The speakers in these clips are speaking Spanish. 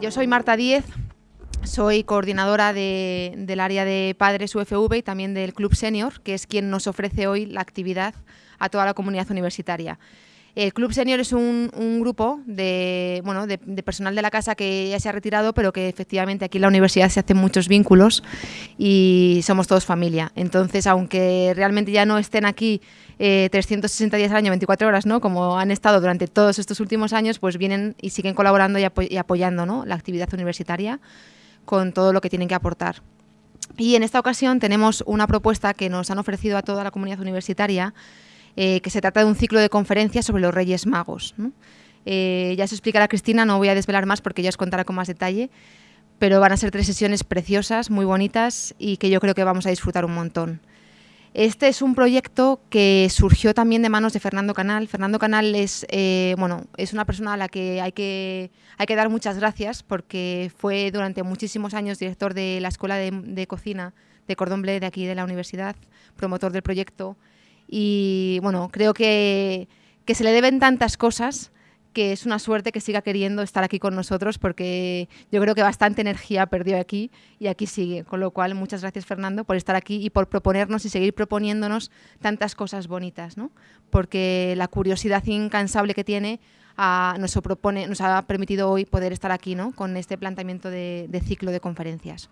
yo soy Marta Díez, soy coordinadora del área de padres UFV y también del Club Senior, que es quien nos ofrece hoy la actividad a toda la comunidad universitaria. El Club Senior es un, grupo de, bueno, de, personal de la casa que ya se ha retirado, pero que efectivamente aquí en la universidad se hacen muchos vínculos y somos todos familia. Entonces, aunque realmente ya no estén aquí 360 eh, días al año, 24 horas, ¿no? como han estado durante todos estos últimos años, pues vienen y siguen colaborando y, apoyando ¿no? la actividad universitaria con todo lo que tienen que aportar. Y en esta ocasión tenemos una propuesta que nos han ofrecido a toda la comunidad universitaria, eh, que se trata de un ciclo de conferencias sobre los Reyes Magos. Eh, ya se explicará Cristina, no voy a desvelar más porque ya os contará con más detalle, pero van a ser tres sesiones preciosas, muy bonitas y que yo creo que vamos a disfrutar un montón. Este es un proyecto que surgió también de manos de Fernando Canal. Fernando Canal es, eh, bueno, es una persona a la que hay, que hay que dar muchas gracias porque fue durante muchísimos años director de la Escuela de, Cocina de Cordon Bleu de aquí de la universidad, promotor del proyecto y bueno, creo que, que se le deben tantas cosas que es una suerte que siga queriendo estar aquí con nosotros porque yo creo que bastante energía perdió aquí y aquí sigue. Con lo cual, muchas gracias Fernando por estar aquí y por proponernos y seguir proponiéndonos tantas cosas bonitas, ¿no? porque la curiosidad incansable que tiene ah, nos, propone, nos ha permitido hoy poder estar aquí ¿no? con este planteamiento de ciclo de conferencias.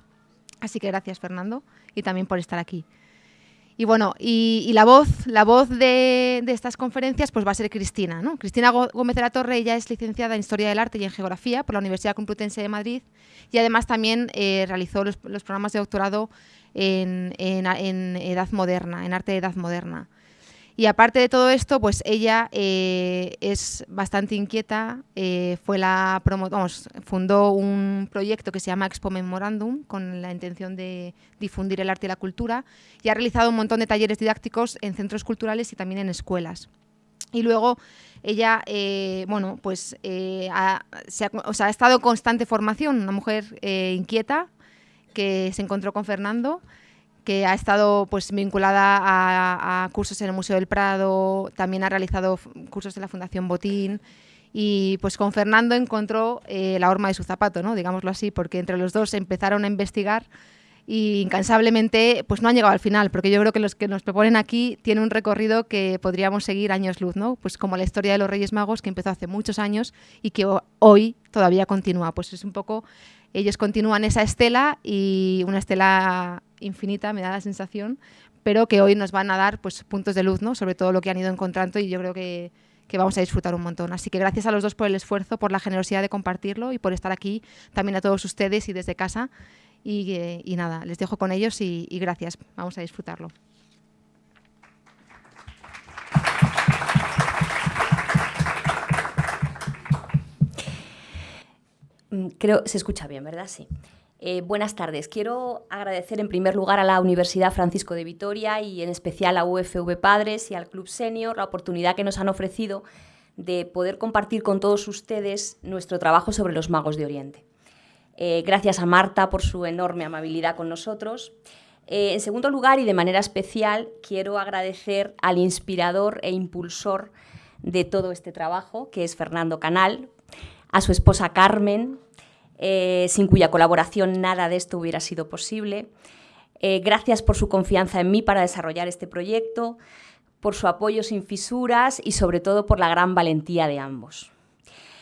Así que gracias Fernando y también por estar aquí. Y bueno, y, la voz, la voz de, estas conferencias pues va a ser Cristina. ¿no? Cristina Gómez de la Torre, ella es licenciada en Historia del Arte y en Geografía por la Universidad Complutense de Madrid y además también eh, realizó los, programas de doctorado en, en, Edad Moderna, en Arte de Edad Moderna. Y aparte de todo esto, pues ella eh, es bastante inquieta, eh, fue la vamos, fundó un proyecto que se llama Expo Memorandum con la intención de difundir el arte y la cultura y ha realizado un montón de talleres didácticos en centros culturales y también en escuelas. Y luego ella, eh, bueno, pues ha, ha, estado en constante formación, una mujer inquieta que se encontró con Fernando que ha estado pues, vinculada a, cursos en el Museo del Prado, también ha realizado cursos en la Fundación Botín y pues con Fernando encontró eh, la horma de su zapato, ¿no? digámoslo así, porque entre los dos empezaron a investigar y incansablemente pues no han llegado al final, porque yo creo que los que nos proponen aquí tienen un recorrido que podríamos seguir años luz, ¿no? Pues como la historia de los Reyes Magos que empezó hace muchos años y que hoy todavía continúa, pues es un poco ellos continúan esa estela y una estela infinita, me da la sensación, pero que hoy nos van a dar pues, puntos de luz ¿no? sobre todo lo que han ido encontrando y yo creo que, vamos a disfrutar un montón. Así que gracias a los dos por el esfuerzo, por la generosidad de compartirlo y por estar aquí, también a todos ustedes y desde casa. Y, eh, nada, les dejo con ellos y gracias, vamos a disfrutarlo. Mm, creo, se escucha bien, ¿verdad? Sí. Eh, buenas tardes. Quiero agradecer en primer lugar a la Universidad Francisco de Vitoria y en especial a UFV Padres y al Club Senior la oportunidad que nos han ofrecido de poder compartir con todos ustedes nuestro trabajo sobre los magos de Oriente. Eh, gracias a Marta por su enorme amabilidad con nosotros. Eh, en segundo lugar, y de manera especial, quiero agradecer al inspirador e impulsor de todo este trabajo, que es Fernando Canal, a su esposa Carmen, eh, sin cuya colaboración nada de esto hubiera sido posible. Eh, gracias por su confianza en mí para desarrollar este proyecto, por su apoyo sin fisuras y sobre todo por la gran valentía de ambos.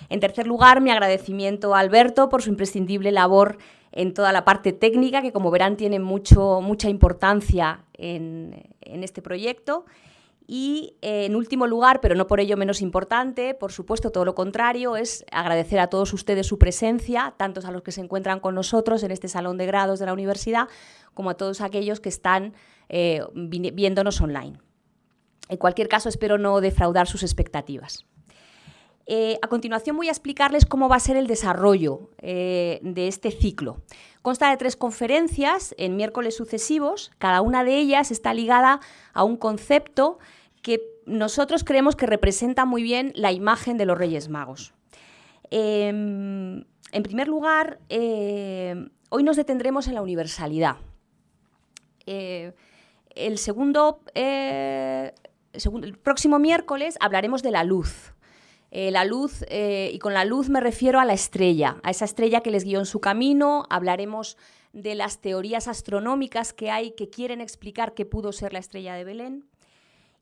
En tercer lugar, mi agradecimiento a Alberto por su imprescindible labor en toda la parte técnica, que como verán tiene mucho, mucha importancia en, en este proyecto y eh, en último lugar, pero no por ello menos importante, por supuesto todo lo contrario, es agradecer a todos ustedes su presencia, tantos a los que se encuentran con nosotros en este salón de grados de la universidad, como a todos aquellos que están eh, viéndonos online. En cualquier caso, espero no defraudar sus expectativas. Eh, a continuación voy a explicarles cómo va a ser el desarrollo de este ciclo. Consta de tres conferencias en miércoles sucesivos, cada una de ellas está ligada a un concepto que nosotros creemos que representa muy bien la imagen de los Reyes Magos. Em, en primer lugar, eh, hoy nos detendremos en la universalidad. Eh, el, segundo, eh, el próximo miércoles hablaremos de la luz. La luz, y con la luz me refiero a la estrella, a esa estrella que les guió en su camino. Hablaremos de las teorías astronómicas que hay que quieren explicar qué pudo ser la estrella de Belén.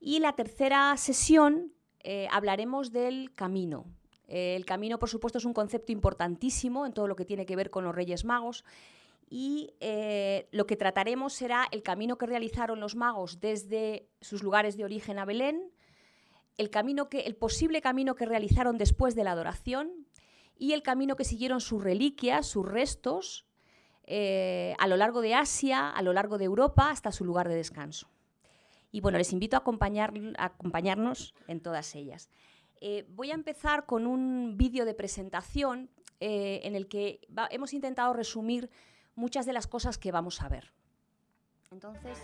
Y la tercera sesión eh, hablaremos del camino. el camino, por supuesto, es un concepto importantísimo en todo lo que tiene que ver con los Reyes Magos y lo que trataremos será el camino que realizaron los magos desde sus lugares de origen a Belén, el, posible camino que realizaron después de la adoración y el camino que siguieron sus reliquias, sus restos, eh, a lo largo de Asia, a lo largo de Europa, hasta su lugar de descanso. Y bueno, les invito a, acompañar, acompañarnos en todas ellas. Eh, voy a empezar con un vídeo de presentación eh, en el que hemos intentado resumir muchas de las cosas que vamos a ver. Entonces...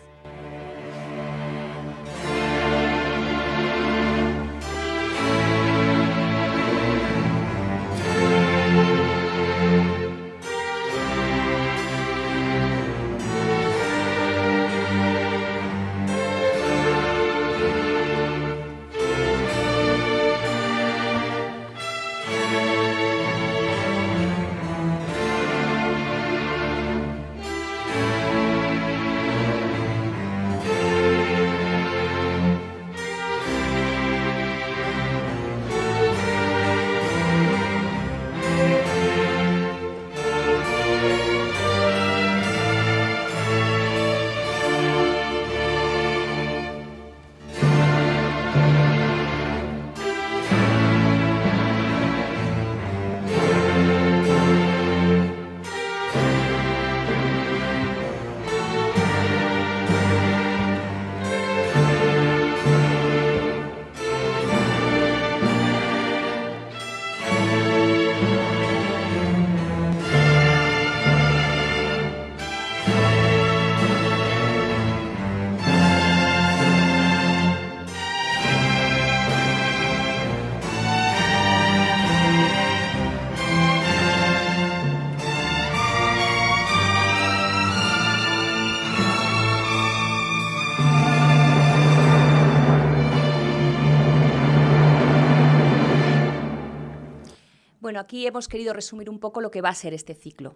aquí hemos querido resumir un poco lo que va a ser este ciclo.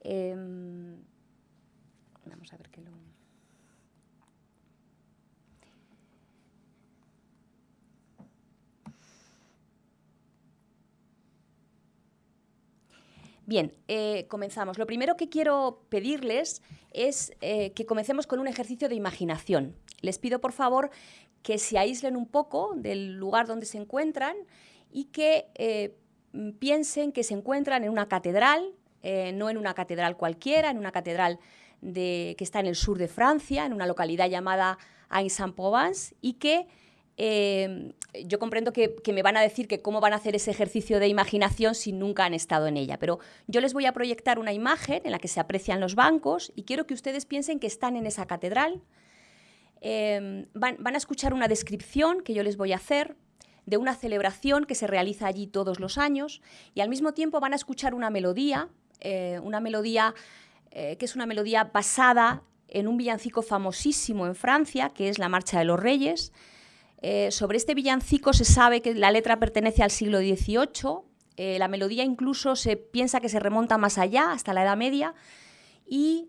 Em, vamos a ver qué lo... Bien, eh, comenzamos. Lo primero que quiero pedirles es eh, que comencemos con un ejercicio de imaginación. Les pido, por favor, que se aíslen un poco del lugar donde se encuentran y que eh, piensen que se encuentran en una catedral, eh, no en una catedral cualquiera, en una catedral que está en el sur de Francia, en una localidad llamada Aix-en-Provence, y que eh, yo comprendo que, me van a decir que cómo van a hacer ese ejercicio de imaginación si nunca han estado en ella, pero yo les voy a proyectar una imagen en la que se aprecian los bancos y quiero que ustedes piensen que están en esa catedral. Eh, van, a escuchar una descripción que yo les voy a hacer de una celebración que se realiza allí todos los años y al mismo tiempo van a escuchar una melodía, eh, una melodía eh, que es una melodía basada en un villancico famosísimo en Francia, que es la Marcha de los Reyes. Eh, sobre este villancico se sabe que la letra pertenece al siglo XVIII, la melodía incluso se piensa que se remonta más allá, hasta la Edad Media, y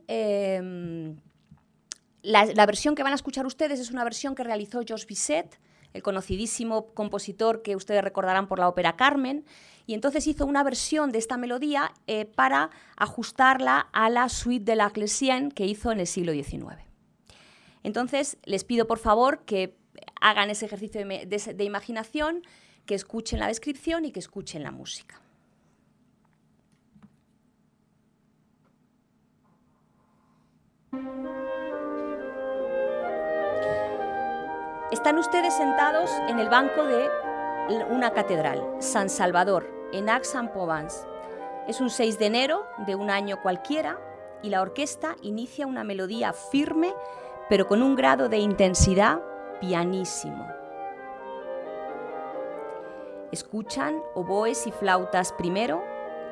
la, la, versión que van a escuchar ustedes es una versión que realizó Georges Bizet, el conocidísimo compositor que ustedes recordarán por la ópera Carmen, y entonces hizo una versión de esta melodía eh, para ajustarla a la suite de la Clesienne que hizo en el siglo XIX. Entonces, les pido por favor que hagan ese ejercicio de imaginación, que escuchen la descripción y que escuchen la música. Están ustedes sentados en el banco de una catedral, San Salvador, en Aix-en-Provence. Es un 6 de enero de un año cualquiera y la orquesta inicia una melodía firme, pero con un grado de intensidad pianísimo. Escuchan oboes y flautas primero,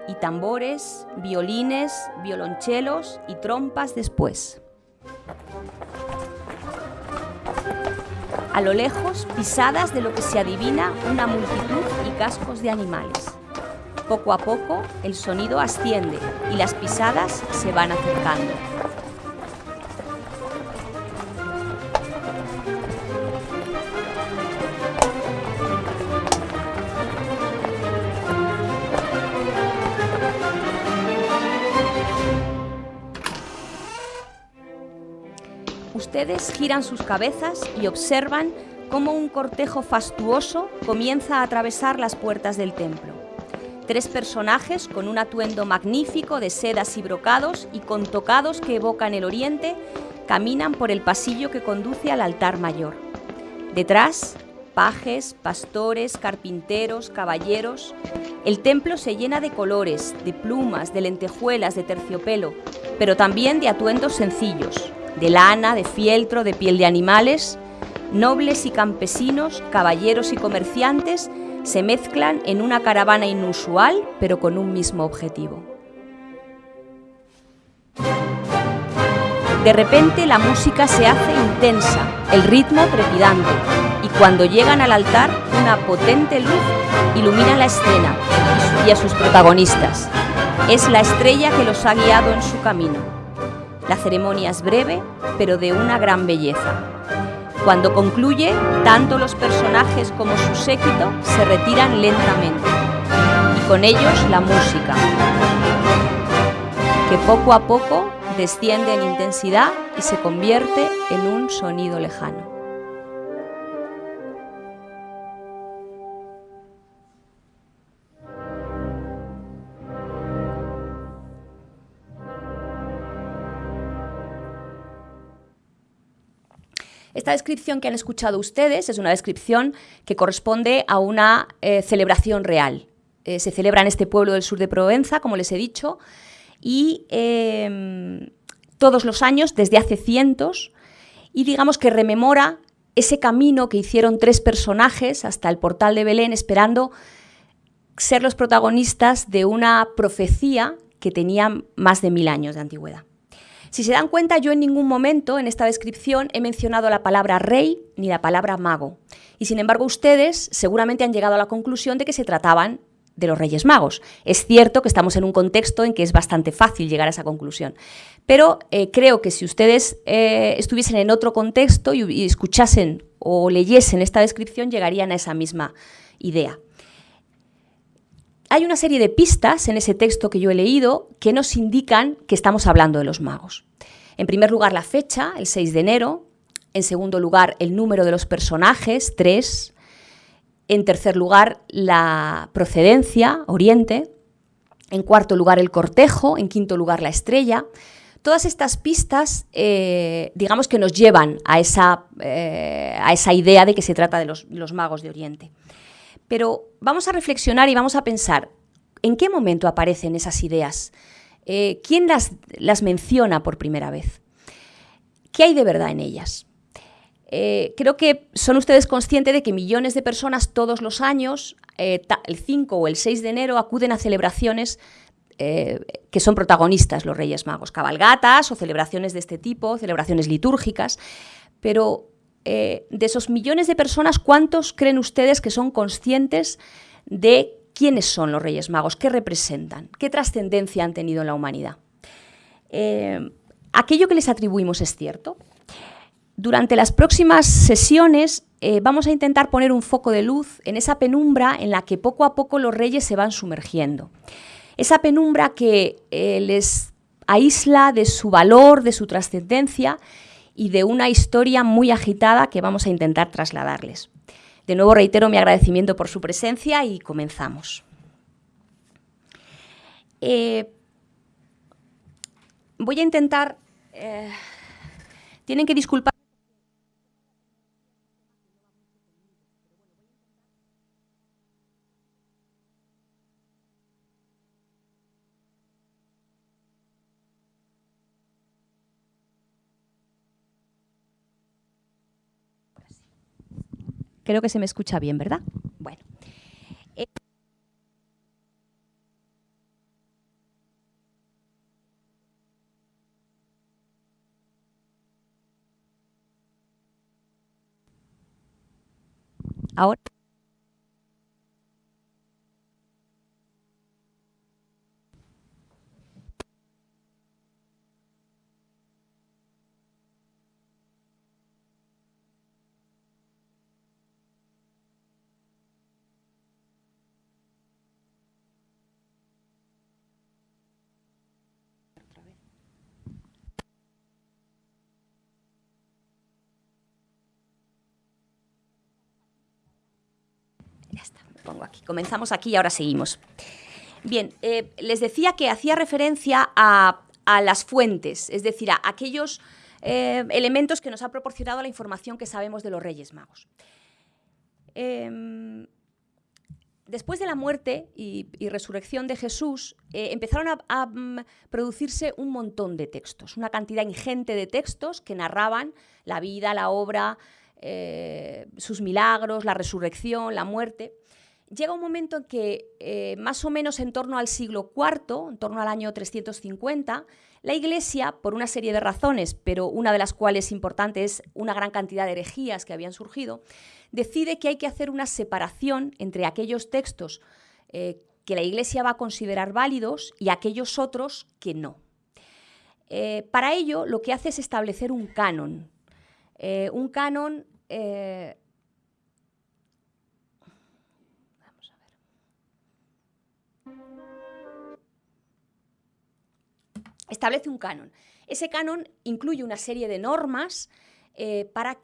y tambores, violines, violonchelos y trompas después. A lo lejos, pisadas de lo que se adivina una multitud cascos de animales. Poco a poco el sonido asciende y las pisadas se van acercando. Giran sus cabezas y observan cómo un cortejo fastuoso comienza a atravesar las puertas del templo. Tres personajes con un atuendo magnífico de sedas y brocados y con tocados que evocan el oriente caminan por el pasillo que conduce al altar mayor. Detrás, pajes, pastores, carpinteros, caballeros. El templo se llena de colores, de plumas, de lentejuelas, de terciopelo, pero también de atuendos sencillos, de lana, de fieltro, de piel de animales. Nobles y campesinos, caballeros y comerciantes se mezclan en una caravana inusual, pero con un mismo objetivo. De repente la música se hace intensa, el ritmo trepidante, y cuando llegan al altar, una potente luz ilumina la escena y a sus protagonistas. Es la estrella que los ha guiado en su camino. La ceremonia es breve, pero de una gran belleza. Cuando concluye, tanto los personajes como su séquito se retiran lentamente y con ellos la música, que poco a poco desciende en intensidad y se convierte en un sonido lejano. Esta descripción que han escuchado ustedes es una descripción que corresponde a una eh, celebración real. Eh, se celebra en este pueblo del sur de Provenza, como les he dicho, y em, todos los años, desde hace cientos, y digamos que rememora ese camino que hicieron tres personajes hasta el portal de Belén esperando ser los protagonistas de una profecía que tenía más de mil años de antigüedad. Si se dan cuenta, yo en ningún momento en esta descripción he mencionado la palabra rey ni la palabra mago. Y sin embargo, ustedes seguramente han llegado a la conclusión de que se trataban de los Reyes Magos. Es cierto que estamos en un contexto en que es bastante fácil llegar a esa conclusión, pero eh, creo que si ustedes eh, estuviesen en otro contexto y escuchasen o leyesen esta descripción, llegarían a esa misma idea. Hay una serie de pistas en ese texto que yo he leído que nos indican que estamos hablando de los magos. En primer lugar, la fecha, el 6 de enero. En segundo lugar, el número de los personajes, 3. En tercer lugar, la procedencia, Oriente. En cuarto lugar, el cortejo. En quinto lugar, la estrella. Todas estas pistas, eh, digamos que nos llevan a esa, eh, a esa, idea de que se trata de los magos de Oriente. Pero vamos a reflexionar y vamos a pensar, ¿en qué momento aparecen esas ideas? Eh, ¿Quién las, menciona por primera vez? ¿Qué hay de verdad en ellas? Eh, creo que son ustedes conscientes de que millones de personas todos los años, eh, el 5 o el 6 de enero, acuden a celebraciones que son protagonistas los Reyes Magos, cabalgatas o celebraciones de este tipo, celebraciones litúrgicas, pero eh, de esos millones de personas, ¿cuántos creen ustedes que son conscientes de quiénes son los Reyes Magos, qué representan, qué trascendencia han tenido en la humanidad? Eh, ¿Aquello que les atribuimos es cierto? Durante las próximas sesiones eh, vamos a intentar poner un foco de luz en esa penumbra en la que poco a poco los reyes se van sumergiendo. Esa penumbra que les aísla de su valor, de su trascendencia y de una historia muy agitada que vamos a intentar trasladarles. De nuevo reitero mi agradecimiento por su presencia y comenzamos. Eh, voy a intentar... Eh, tienen que disculpar Creo que se me escucha bien, ¿verdad? Bueno. Eh, ahora. pongo aquí. Comenzamos aquí y ahora seguimos. Bien, eh, les decía que hacía referencia a, las fuentes, es decir, a aquellos eh, elementos que nos ha proporcionado la información que sabemos de los Reyes Magos. Em, después de la muerte y, resurrección de Jesús, eh, empezaron a, mm, producirse un montón de textos, una cantidad ingente de textos que narraban la vida, la obra, sus milagros, la resurrección, la muerte llega un momento en que eh, más o menos en torno al siglo IV, en torno al año 350, la Iglesia, por una serie de razones, pero una de las cuales importante es una gran cantidad de herejías que habían surgido, decide que hay que hacer una separación entre aquellos textos eh, que la Iglesia va a considerar válidos y aquellos otros que no. Eh, para ello, lo que hace es establecer un canon. un canon establece un canon. Ese canon incluye una serie de normas eh, para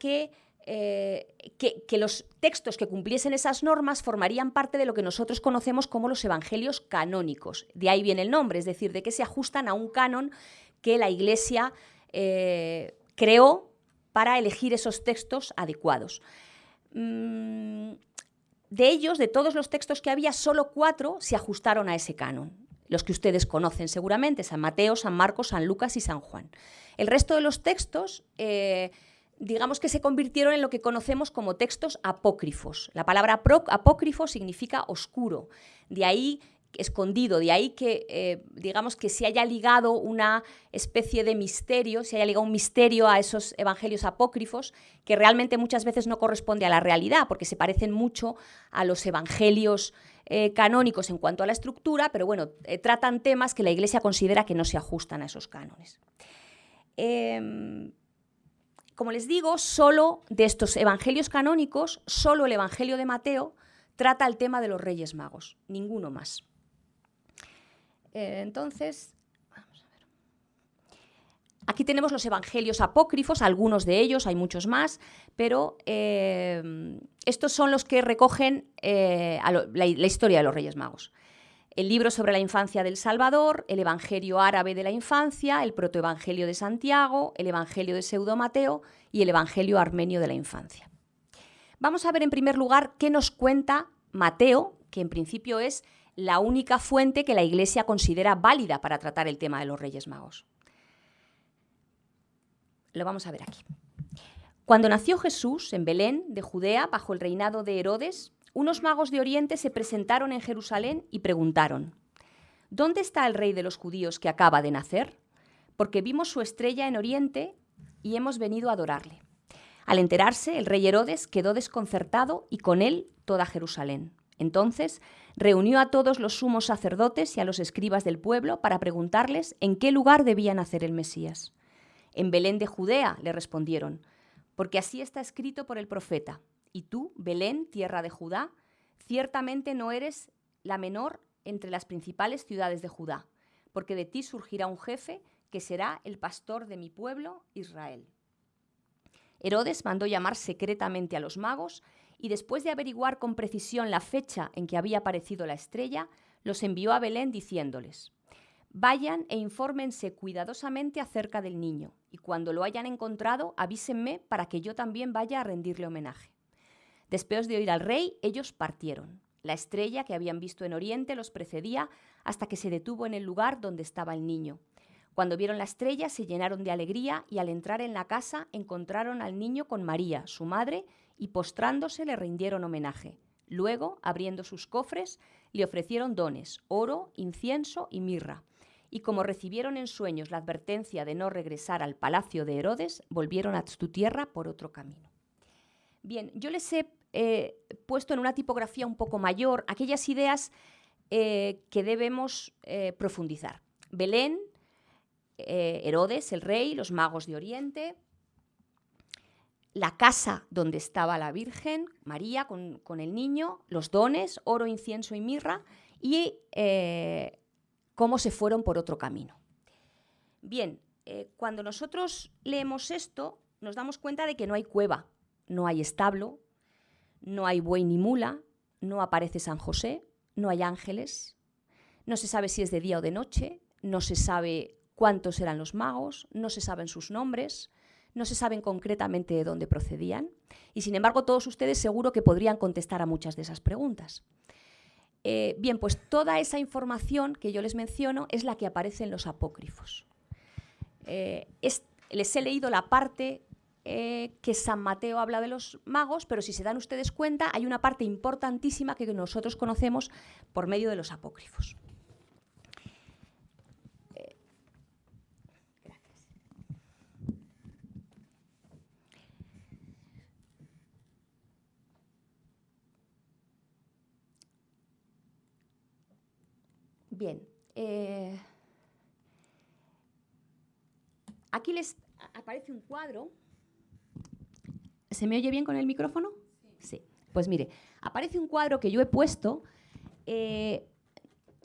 eh, que, que, los textos que cumpliesen esas normas formarían parte de lo que nosotros conocemos como los evangelios canónicos. De ahí viene el nombre, es decir, de que se ajustan a un canon que la Iglesia eh, creó para elegir esos textos adecuados. Mm, de ellos, de todos los textos que había, solo cuatro se ajustaron a ese canon los que ustedes conocen seguramente, San Mateo, San Marcos, San Lucas y San Juan. El resto de los textos, eh, digamos que se convirtieron en lo que conocemos como textos apócrifos. La palabra apócrifo significa oscuro, de ahí escondido, de ahí que eh, digamos que se haya ligado una especie de misterio, se haya ligado un misterio a esos evangelios apócrifos que realmente muchas veces no corresponde a la realidad, porque se parecen mucho a los evangelios eh, canónicos en cuanto a la estructura, pero bueno, eh, tratan temas que la Iglesia considera que no se ajustan a esos cánones. Em, como les digo, solo de estos evangelios canónicos, solo el Evangelio de Mateo trata el tema de los Reyes Magos, ninguno más. Eh, entonces, Aquí tenemos los evangelios apócrifos, algunos de ellos, hay muchos más, pero eh, estos son los que recogen eh, la, historia de los Reyes Magos. El libro sobre la infancia del Salvador, el Evangelio árabe de la infancia, el protoevangelio de Santiago, el Evangelio de Pseudo Mateo y el Evangelio armenio de la infancia. Vamos a ver en primer lugar qué nos cuenta Mateo, que en principio es la única fuente que la Iglesia considera válida para tratar el tema de los Reyes Magos. Lo vamos a ver aquí. Cuando nació Jesús en Belén, de Judea, bajo el reinado de Herodes, unos magos de Oriente se presentaron en Jerusalén y preguntaron, ¿Dónde está el rey de los judíos que acaba de nacer? Porque vimos su estrella en Oriente y hemos venido a adorarle. Al enterarse, el rey Herodes quedó desconcertado y con él toda Jerusalén. Entonces reunió a todos los sumos sacerdotes y a los escribas del pueblo para preguntarles en qué lugar debía nacer el Mesías. En Belén de Judea, le respondieron, porque así está escrito por el profeta. Y tú, Belén, tierra de Judá, ciertamente no eres la menor entre las principales ciudades de Judá, porque de ti surgirá un jefe que será el pastor de mi pueblo, Israel. Herodes mandó llamar secretamente a los magos y después de averiguar con precisión la fecha en que había aparecido la estrella, los envió a Belén diciéndoles, Vayan e infórmense cuidadosamente acerca del niño, y cuando lo hayan encontrado, avísenme para que yo también vaya a rendirle homenaje. Después de oír al rey, ellos partieron. La estrella que habían visto en Oriente los precedía hasta que se detuvo en el lugar donde estaba el niño. Cuando vieron la estrella se llenaron de alegría y al entrar en la casa encontraron al niño con María, su madre, y postrándose le rindieron homenaje. Luego, abriendo sus cofres, le ofrecieron dones, oro, incienso y mirra y como recibieron en sueños la advertencia de no regresar al palacio de Herodes, volvieron a su tierra por otro camino. Bien, yo les he eh, puesto en una tipografía un poco mayor aquellas ideas eh, que debemos eh, profundizar. Belén, Herodes, el rey, los magos de Oriente, la casa donde estaba la Virgen, María con el niño, los dones, oro, incienso y mirra, y cómo se fueron por otro camino. Bien, eh, cuando nosotros leemos esto, nos damos cuenta de que no hay cueva, no hay establo, no hay buey ni mula, no aparece San José, no hay ángeles, no se sabe si es de día o de noche, no se sabe cuántos eran los magos, no se saben sus nombres, no se saben concretamente de dónde procedían y sin embargo todos ustedes seguro que podrían contestar a muchas de esas preguntas. Eh, bien, pues toda esa información que yo les menciono es la que aparece en los apócrifos. Eh, les he leído la parte eh, que San Mateo habla de los magos, pero si se dan ustedes cuenta, hay una parte importantísima que nosotros conocemos por medio de los apócrifos. Bien. Eh, aquí les aparece un cuadro. ¿Se me oye bien con el micrófono? Sí. Pues mire, aparece un cuadro que yo he puesto eh,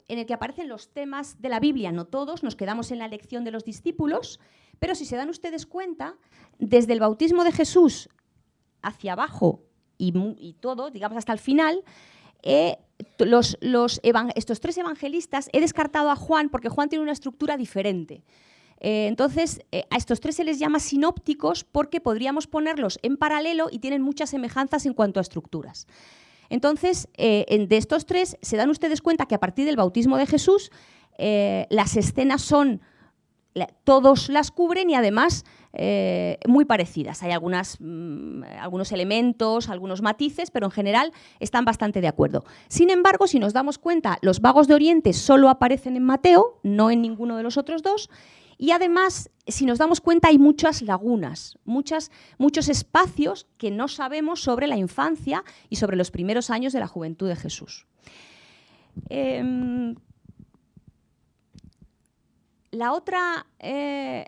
en el que aparecen los temas de la Biblia, no todos, nos quedamos en la lección de los discípulos, pero si se dan ustedes cuenta, desde el bautismo de Jesús hacia abajo y todo, digamos hasta el final, estos tres evangelistas he descartado a Juan porque Juan tiene una estructura diferente. Eh, entonces, eh, a estos tres se les llama sinópticos porque podríamos ponerlos en paralelo y tienen muchas semejanzas en cuanto a estructuras. Entonces, eh, de estos tres, se dan ustedes cuenta que a partir del bautismo de Jesús, las escenas son todos las cubren y además eh, muy parecidas. Hay algunas, mm, algunos elementos, algunos matices, pero en general están bastante de acuerdo. Sin embargo, si nos damos cuenta, los vagos de Oriente solo aparecen en Mateo, no en ninguno de los otros dos, y además, si nos damos cuenta, hay muchas lagunas, muchas, muchos espacios que no sabemos sobre la infancia y sobre los primeros años de la juventud de Jesús. Em, la otra, eh,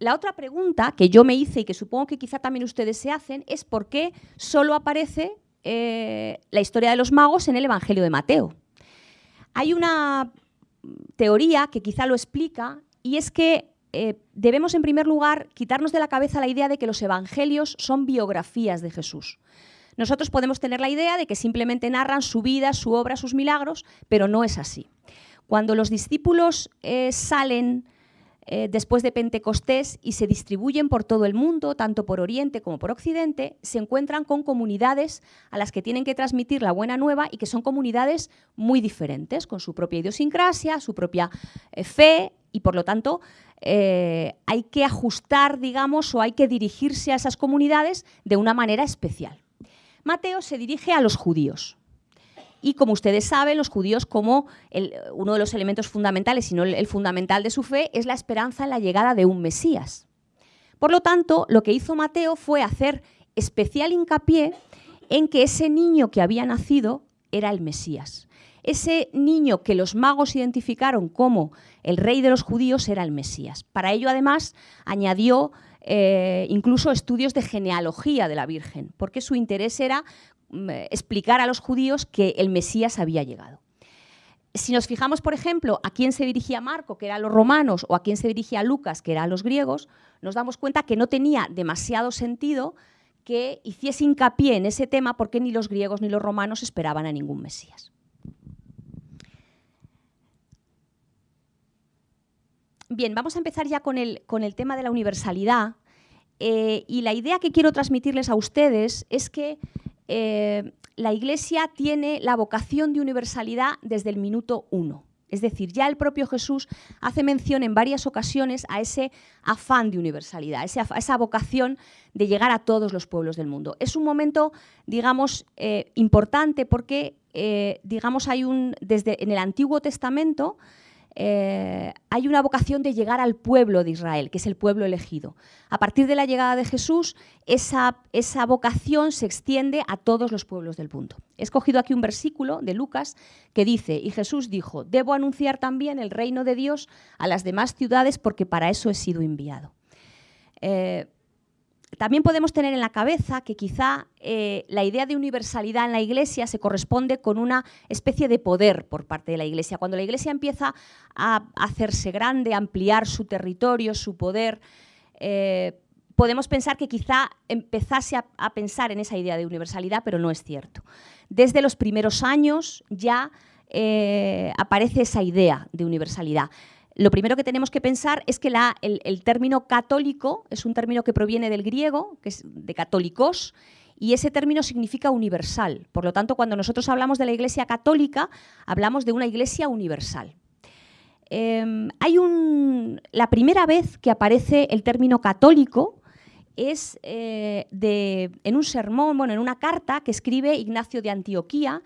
la otra pregunta que yo me hice y que supongo que quizá también ustedes se hacen es por qué solo aparece eh, la historia de los magos en el Evangelio de Mateo. Hay una teoría que quizá lo explica y es que eh, debemos en primer lugar quitarnos de la cabeza la idea de que los evangelios son biografías de Jesús. Nosotros podemos tener la idea de que simplemente narran su vida, su obra, sus milagros, pero no es así. Cuando los discípulos eh, salen eh, después de Pentecostés y se distribuyen por todo el mundo, tanto por Oriente como por Occidente, se encuentran con comunidades a las que tienen que transmitir la buena nueva y que son comunidades muy diferentes, con su propia idiosincrasia, su propia eh, fe y por lo tanto hay que ajustar, digamos, o hay que dirigirse a esas comunidades de una manera especial. Mateo se dirige a los judíos, y como ustedes saben, los judíos como uno de los elementos fundamentales, si no el, fundamental de su fe, es la esperanza en la llegada de un Mesías. Por lo tanto, lo que hizo Mateo fue hacer especial hincapié en que ese niño que había nacido era el Mesías. Ese niño que los magos identificaron como el rey de los judíos era el Mesías. Para ello, además, añadió eh, incluso estudios de genealogía de la Virgen, porque su interés era Mm, explicar a los judíos que el Mesías había llegado. Si nos fijamos, por ejemplo, a quién se dirigía Marco, que eran los romanos, o a quién se dirigía Lucas, que eran los griegos, nos damos cuenta que no tenía demasiado sentido que hiciese hincapié en ese tema porque ni los griegos ni los romanos esperaban a ningún Mesías. Bien, vamos a empezar ya con el, con el tema de la universalidad. Eh, y la idea que quiero transmitirles a ustedes es que eh, la Iglesia tiene la vocación de universalidad desde el minuto uno. Es decir, ya el propio Jesús hace mención en varias ocasiones a ese afán de universalidad, a esa vocación de llegar a todos los pueblos del mundo. Es un momento, digamos, eh, importante porque, digamos, hay un, desde en el Antiguo Testamento, eh, hay una vocación de llegar al pueblo de Israel, que es el pueblo elegido. A partir de la llegada de Jesús, esa, esa vocación se extiende a todos los pueblos del mundo. He escogido aquí un versículo de Lucas que dice, y Jesús dijo, debo anunciar también el reino de Dios a las demás ciudades porque para eso he sido enviado. Eh, también podemos tener en la cabeza que quizá eh, la idea de universalidad en la Iglesia se corresponde con una especie de poder por parte de la Iglesia. Cuando la Iglesia empieza a hacerse grande, a ampliar su territorio, su poder, eh, podemos pensar que quizá empezase a, pensar en esa idea de universalidad, pero no es cierto. Desde los primeros años ya eh, aparece esa idea de universalidad. Lo primero que tenemos que pensar es que el, término católico es un término que proviene del griego, que es de católicos, y ese término significa universal. Por lo tanto, cuando nosotros hablamos de la Iglesia católica, hablamos de una Iglesia universal. Em, hay un, la primera vez que aparece el término católico es eh, en un sermón, bueno, en una carta que escribe Ignacio de Antioquía,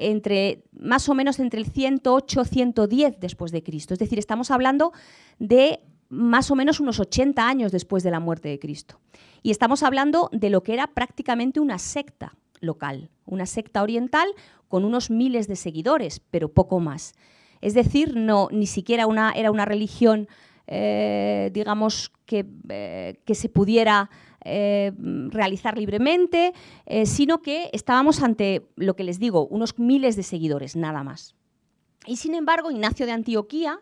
entre, más o menos entre el 108-110 después de Cristo. Es decir, estamos hablando de más o menos unos 80 años después de la muerte de Cristo. Y estamos hablando de lo que era prácticamente una secta local, una secta oriental con unos miles de seguidores, pero poco más. Es decir, no, ni siquiera una, era una religión, eh, digamos, que, eh, que, se pudiera eh, realizar libremente, sino que estábamos ante, lo que les digo, unos miles de seguidores, nada más. Y sin embargo, Ignacio de Antioquía,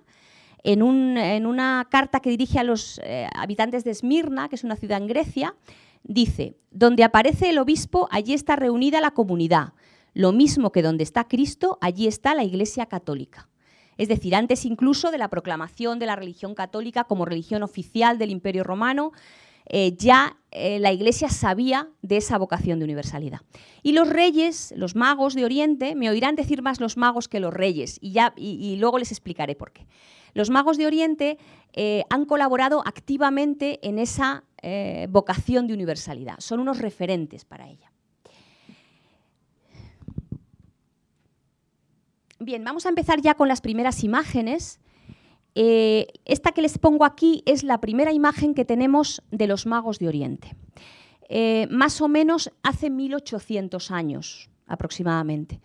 en, en una carta que dirige a los habitantes de Esmirna, que es una ciudad en Grecia, dice, donde aparece el obispo, allí está reunida la comunidad. Lo mismo que donde está Cristo, allí está la Iglesia Católica es decir, antes incluso de la proclamación de la religión católica como religión oficial del Imperio Romano, eh, ya eh, la Iglesia sabía de esa vocación de universalidad. Y los reyes, los magos de Oriente, me oirán decir más los magos que los reyes, y, ya, y, luego les explicaré por qué. Los magos de Oriente eh, han colaborado activamente en esa vocación de universalidad, son unos referentes para ella. Bien, vamos a empezar ya con las primeras imágenes. Eh, esta que les pongo aquí es la primera imagen que tenemos de los magos de Oriente. Eh, más o menos hace 1800 años aproximadamente.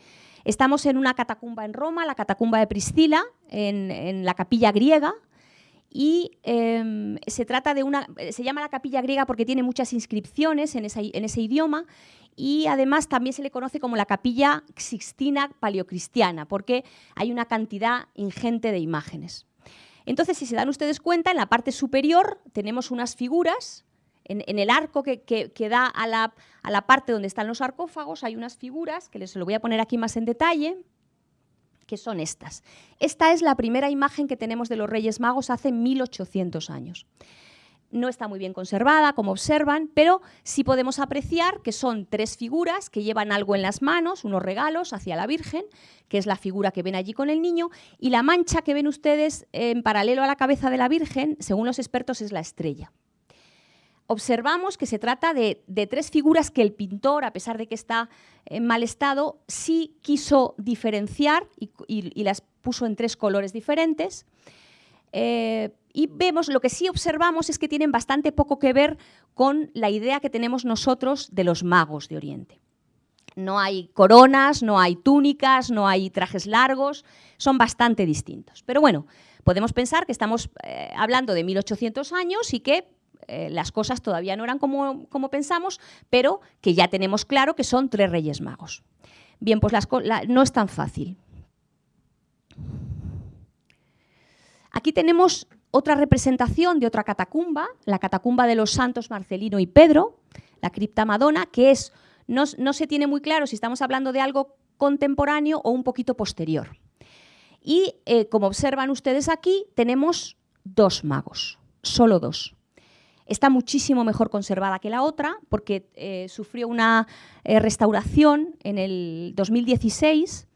Estamos en una catacumba en Roma, la catacumba de Priscila, en, la capilla griega, y em, se trata de una, se llama la capilla griega porque tiene muchas inscripciones en, en ese idioma y además también se le conoce como la capilla sixtina paleocristiana, porque hay una cantidad ingente de imágenes. Entonces, si se dan ustedes cuenta, en la parte superior tenemos unas figuras, en, el arco que, da a la, a la, parte donde están los sarcófagos hay unas figuras, que les lo voy a poner aquí más en detalle, que son estas. Esta es la primera imagen que tenemos de los Reyes Magos hace 1800 años no está muy bien conservada, como observan, pero sí podemos apreciar que son tres figuras que llevan algo en las manos, unos regalos hacia la Virgen, que es la figura que ven allí con el niño, y la mancha que ven ustedes en paralelo a la cabeza de la Virgen, según los expertos, es la estrella. Observamos que se trata de, tres figuras que el pintor, a pesar de que está en mal estado, sí quiso diferenciar y, las puso en tres colores diferentes. Eh, y vemos, lo que sí observamos es que tienen bastante poco que ver con la idea que tenemos nosotros de los magos de Oriente. No hay coronas, no hay túnicas, no hay trajes largos, son bastante distintos. Pero bueno, podemos pensar que estamos eh, hablando de 1800 años y que eh, las cosas todavía no eran como, como, pensamos, pero que ya tenemos claro que son tres reyes magos. Bien, pues no es tan fácil. Aquí tenemos otra representación de otra catacumba, la catacumba de los santos Marcelino y Pedro, la cripta Madonna, que es, no, se tiene muy claro si estamos hablando de algo contemporáneo o un poquito posterior. Y eh, como observan ustedes aquí, tenemos dos magos, solo dos. Está muchísimo mejor conservada que la otra porque eh, sufrió una eh, restauración en el 2016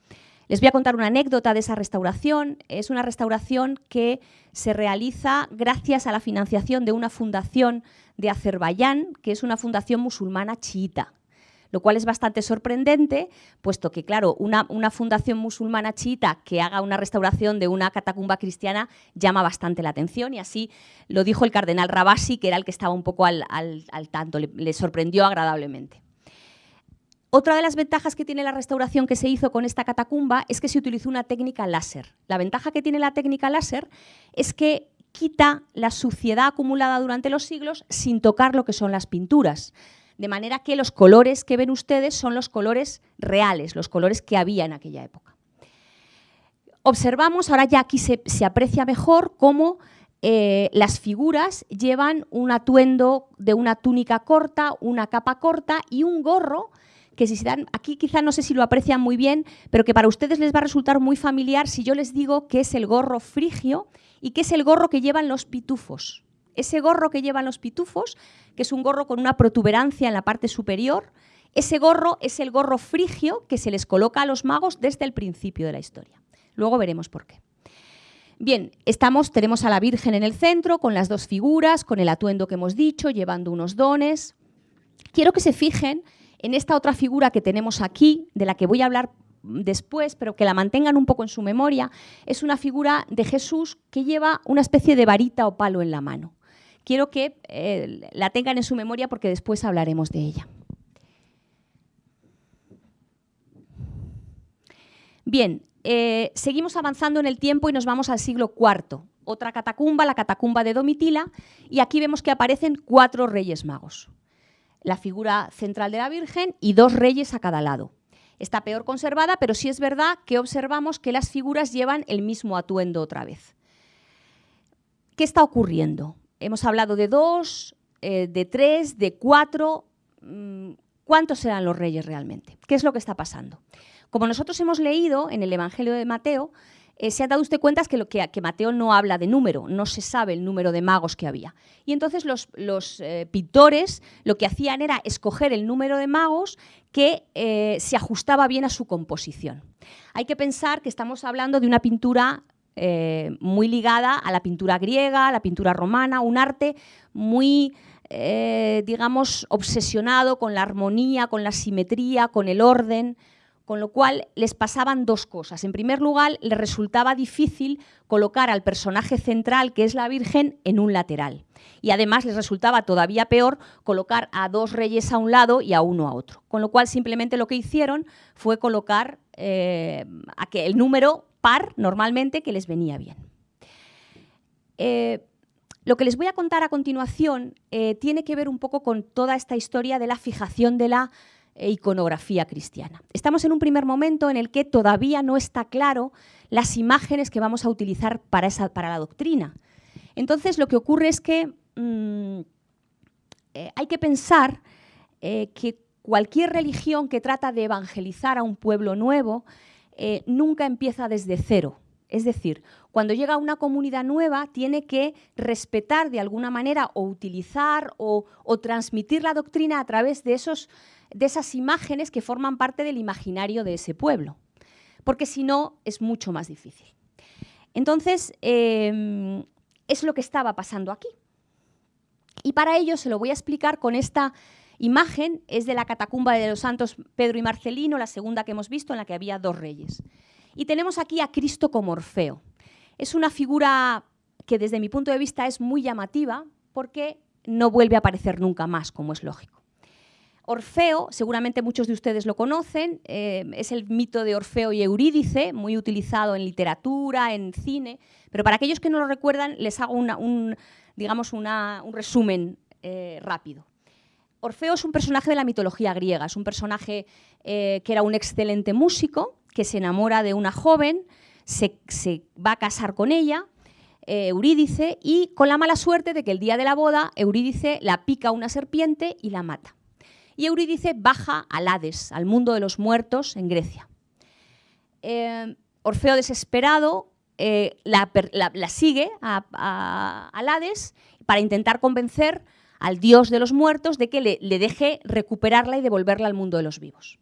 les voy a contar una anécdota de esa restauración. Es una restauración que se realiza gracias a la financiación de una fundación de Azerbaiyán, que es una fundación musulmana chiita lo cual es bastante sorprendente, puesto que, claro, una, fundación musulmana chiita que haga una restauración de una catacumba cristiana llama bastante la atención y así lo dijo el cardenal Rabasi, que era el que estaba un poco al, tanto, le sorprendió agradablemente. Otra de las ventajas que tiene la restauración que se hizo con esta catacumba es que se utilizó una técnica láser. La ventaja que tiene la técnica láser es que quita la suciedad acumulada durante los siglos sin tocar lo que son las pinturas. De manera que los colores que ven ustedes son los colores reales, los colores que había en aquella época. Observamos, ahora ya aquí se, aprecia mejor cómo eh, las figuras llevan un atuendo de una túnica corta, una capa corta y un gorro que si se dan, aquí quizá no sé si lo aprecian muy bien, pero que para ustedes les va a resultar muy familiar si yo les digo que es el gorro frigio y que es el gorro que llevan los pitufos. Ese gorro que llevan los pitufos, que es un gorro con una protuberancia en la parte superior, ese gorro es el gorro frigio que se les coloca a los magos desde el principio de la historia. Luego veremos por qué. Bien, estamos, tenemos a la Virgen en el centro, con las dos figuras, con el atuendo que hemos dicho, llevando unos dones. Quiero que se fijen en esta otra figura que tenemos aquí, de la que voy a hablar después, pero que la mantengan un poco en su memoria, es una figura de Jesús que lleva una especie de varita o palo en la mano. Quiero que eh, la tengan en su memoria porque después hablaremos de ella. Bien, eh, seguimos avanzando en el tiempo y nos vamos al siglo IV. Otra catacumba, la catacumba de Domitila, y aquí vemos que aparecen cuatro reyes magos la figura central de la Virgen y dos reyes a cada lado. Está peor conservada, pero sí es verdad que observamos que las figuras llevan el mismo atuendo otra vez. ¿Qué está ocurriendo? Hemos hablado de dos, eh, de tres, de cuatro. Mm, ¿Cuántos serán los reyes realmente? ¿Qué es lo que está pasando? Como nosotros hemos leído en el Evangelio de Mateo, eh, se ha dado usted cuenta que, lo que, Mateo no habla de número, no se sabe el número de magos que había. Y entonces los, eh, pintores lo que hacían era escoger el número de magos que eh, se ajustaba bien a su composición. Hay que pensar que estamos hablando de una pintura muy ligada a la pintura griega, a la pintura romana, un arte muy, digamos, obsesionado con la armonía, con la simetría, con el orden, con lo cual les pasaban dos cosas. En primer lugar, les resultaba difícil colocar al personaje central, que es la Virgen, en un lateral. Y además les resultaba todavía peor colocar a dos reyes a un lado y a uno a otro. Con lo cual simplemente lo que hicieron fue colocar eh, el número par normalmente que les venía bien. Eh, lo que les voy a contar a continuación eh, tiene que ver un poco con toda esta historia de la fijación de la e iconografía cristiana. Estamos en un primer momento en el que todavía no está claro las imágenes que vamos a utilizar para, esa, para la doctrina. Entonces lo que ocurre es que mm, eh, hay que pensar eh, que cualquier religión que trata de evangelizar a un pueblo nuevo eh, nunca empieza desde cero. Es decir, cuando llega una comunidad nueva tiene que respetar de alguna manera o utilizar o, o transmitir la doctrina a través de esos de esas imágenes que forman parte del imaginario de ese pueblo, porque si no es mucho más difícil. Entonces, em, es lo que estaba pasando aquí. Y para ello se lo voy a explicar con esta imagen, es de la catacumba de los santos Pedro y Marcelino, la segunda que hemos visto, en la que había dos reyes. Y tenemos aquí a Cristo como Orfeo. Es una figura que desde mi punto de vista es muy llamativa porque no vuelve a aparecer nunca más, como es lógico. Orfeo, seguramente muchos de ustedes lo conocen, eh, es el mito de Orfeo y Eurídice, muy utilizado en literatura, en cine, pero para aquellos que no lo recuerdan les hago un, digamos un resumen eh, rápido. Orfeo es un personaje de la mitología griega, es un personaje eh, que era un excelente músico, que se enamora de una joven, se, va a casar con ella, Eurídice, y con la mala suerte de que el día de la boda Eurídice la pica una serpiente y la mata y Eurídice baja al Hades, al mundo de los muertos en Grecia. Eh, Orfeo desesperado eh, la, sigue a, Hades para intentar convencer al dios de los muertos de que le, deje recuperarla y devolverla al mundo de los vivos.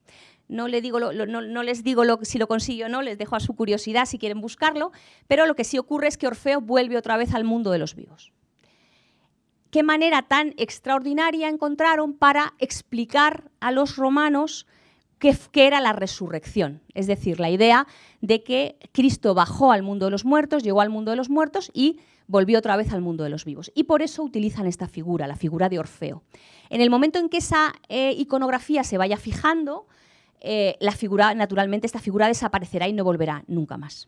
No, digo no, les digo si lo consigue o no, les dejo a su curiosidad si quieren buscarlo, pero lo que sí ocurre es que Orfeo vuelve otra vez al mundo de los vivos qué manera tan extraordinaria encontraron para explicar a los romanos qué, era la resurrección. Es decir, la idea de que Cristo bajó al mundo de los muertos, llegó al mundo de los muertos y volvió otra vez al mundo de los vivos. Y por eso utilizan esta figura, la figura de Orfeo. En el momento en que esa eh, iconografía se vaya fijando, eh, la figura, naturalmente, esta figura desaparecerá y no volverá nunca más.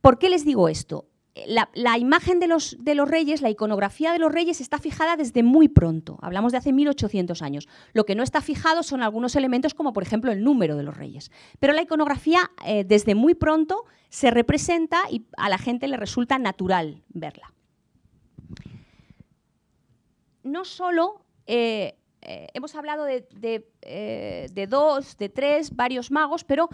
¿Por qué les digo esto? la, imagen de los, de los, reyes, la iconografía de los reyes está fijada desde muy pronto, hablamos de hace 1800 años. Lo que no está fijado son algunos elementos como por ejemplo el número de los reyes. Pero la iconografía eh, desde muy pronto se representa y a la gente le resulta natural verla. No solo eh, eh, hemos hablado de, de, dos, de tres, varios magos, pero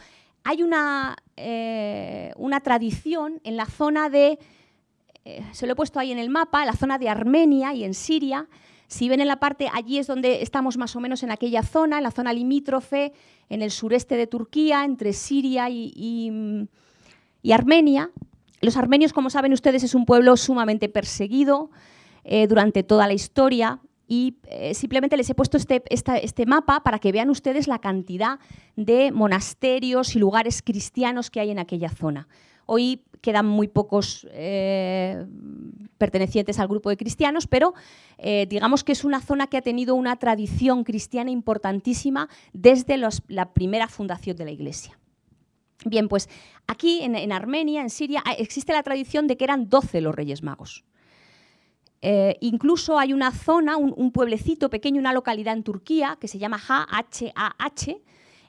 hay una, eh, una tradición en la zona de, eh, se lo he puesto ahí en el mapa, la zona de Armenia y en Siria. Si ven en la parte, allí es donde estamos más o menos en aquella zona, en la zona limítrofe, en el sureste de Turquía, entre Siria y, Armenia. Los armenios, como saben ustedes, es un pueblo sumamente perseguido eh, durante toda la historia y eh, simplemente les he puesto este, este, mapa para que vean ustedes la cantidad de monasterios y lugares cristianos que hay en aquella zona. Hoy quedan muy pocos eh, pertenecientes al grupo de cristianos, pero eh, digamos que es una zona que ha tenido una tradición cristiana importantísima desde la primera fundación de la Iglesia. Bien, pues aquí en, en Armenia, en Siria, existe la tradición de que eran 12 los Reyes Magos. Eh, incluso hay una zona, un, pueblecito pequeño, una localidad en Turquía que se llama H-A-H,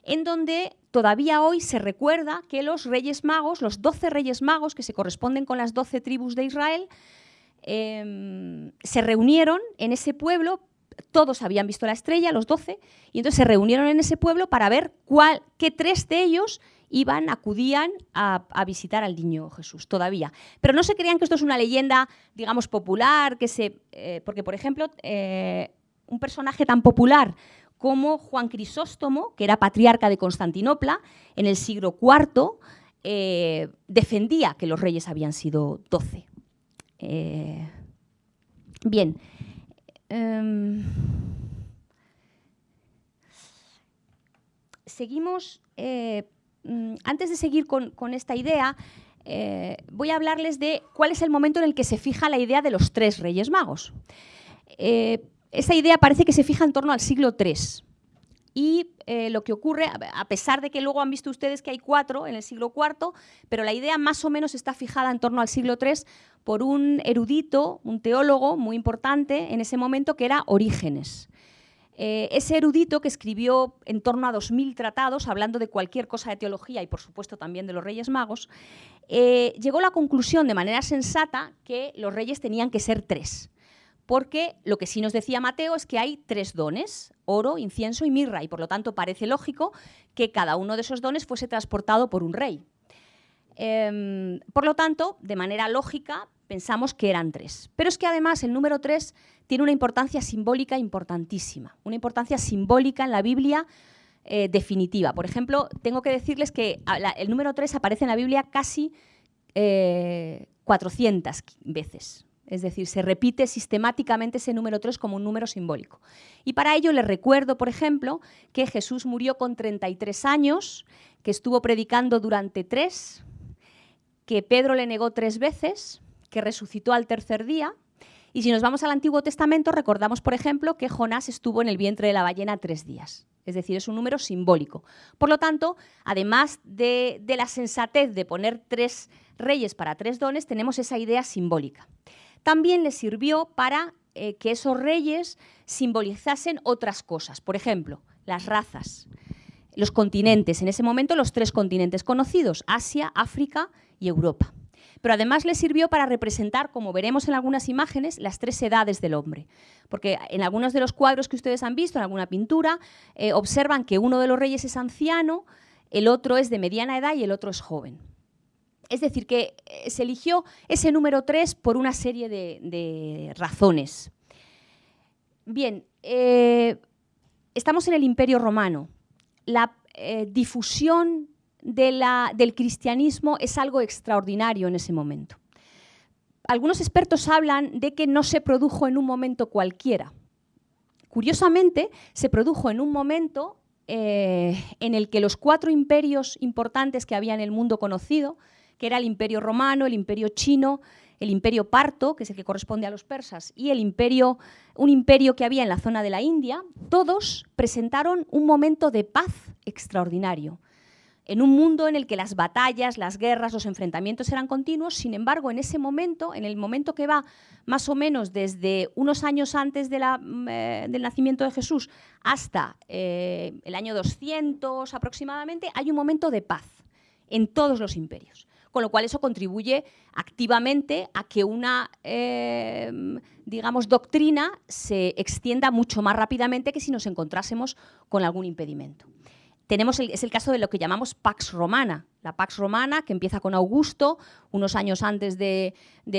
en donde todavía hoy se recuerda que los reyes magos, los doce reyes magos que se corresponden con las doce tribus de Israel, em, se reunieron en ese pueblo, todos habían visto la estrella, los doce, y entonces se reunieron en ese pueblo para ver cuál, qué tres de ellos iban, acudían a, visitar al niño Jesús, todavía. Pero no se creían que esto es una leyenda, digamos, popular, que se, eh, porque, por ejemplo, eh, un personaje tan popular como Juan Crisóstomo, que era patriarca de Constantinopla, en el siglo IV, eh, defendía que los reyes habían sido doce. bien. Em, seguimos antes de seguir con, esta idea, eh, voy a hablarles de cuál es el momento en el que se fija la idea de los tres reyes magos. Eh, esa idea parece que se fija en torno al siglo III. Y eh, lo que ocurre, a pesar de que luego han visto ustedes que hay cuatro en el siglo IV, pero la idea más o menos está fijada en torno al siglo III por un erudito, un teólogo muy importante en ese momento que era Orígenes. Eh, ese erudito que escribió en torno a 2.000 tratados, hablando de cualquier cosa de teología y por supuesto también de los Reyes Magos, eh, llegó a la conclusión de manera sensata que los reyes tenían que ser tres. Porque lo que sí nos decía Mateo es que hay tres dones, oro, incienso y mirra, y por lo tanto parece lógico que cada uno de esos dones fuese transportado por un rey. Em, por lo tanto, de manera lógica, pensamos que eran tres. Pero es que además el número tres tiene una importancia simbólica importantísima, una importancia simbólica en la Biblia eh, definitiva. Por ejemplo, tengo que decirles que el número tres aparece en la Biblia casi 400 eh, veces. Es decir, se repite sistemáticamente ese número 3 como un número simbólico. Y para ello les recuerdo, por ejemplo, que Jesús murió con 33 años, que estuvo predicando durante tres, que Pedro le negó tres veces, que resucitó al tercer día. Y si nos vamos al Antiguo Testamento, recordamos, por ejemplo, que Jonás estuvo en el vientre de la ballena tres días. Es decir, es un número simbólico. Por lo tanto, además de, la sensatez de poner tres reyes para tres dones, tenemos esa idea simbólica. También le sirvió para eh, que esos reyes simbolizasen otras cosas. Por ejemplo, las razas, los continentes. En ese momento, los tres continentes conocidos, Asia, África y Europa pero además le sirvió para representar, como veremos en algunas imágenes, las tres edades del hombre. Porque en algunos de los cuadros que ustedes han visto, en alguna pintura, eh, observan que uno de los reyes es anciano, el otro es de mediana edad y el otro es joven. Es decir, que eh, se eligió ese número 3 por una serie de, razones. Bien, eh, estamos en el Imperio Romano. La difusión del cristianismo es algo extraordinario en ese momento. Algunos expertos hablan de que no se produjo en un momento cualquiera. Curiosamente, se produjo en un momento eh, en el que los cuatro imperios importantes que había en el mundo conocido, que era el imperio romano, el imperio chino, el imperio parto, que es el que corresponde a los persas, y el imperio, un imperio que había en la zona de la India, todos presentaron un momento de paz extraordinario. En un mundo en el que las batallas, las guerras, los enfrentamientos eran continuos, sin embargo, en ese momento, en el momento que va más o menos desde unos años antes mm, eh, del nacimiento de Jesús hasta eh, el año 200 aproximadamente, hay un momento de paz en todos los imperios con lo cual eso contribuye activamente a que una, em, digamos, doctrina se extienda mucho más rápidamente que si nos encontrásemos con algún impedimento. Tenemos es el caso de lo que llamamos Pax Romana, la Pax Romana, que empieza con Augusto, unos años antes de,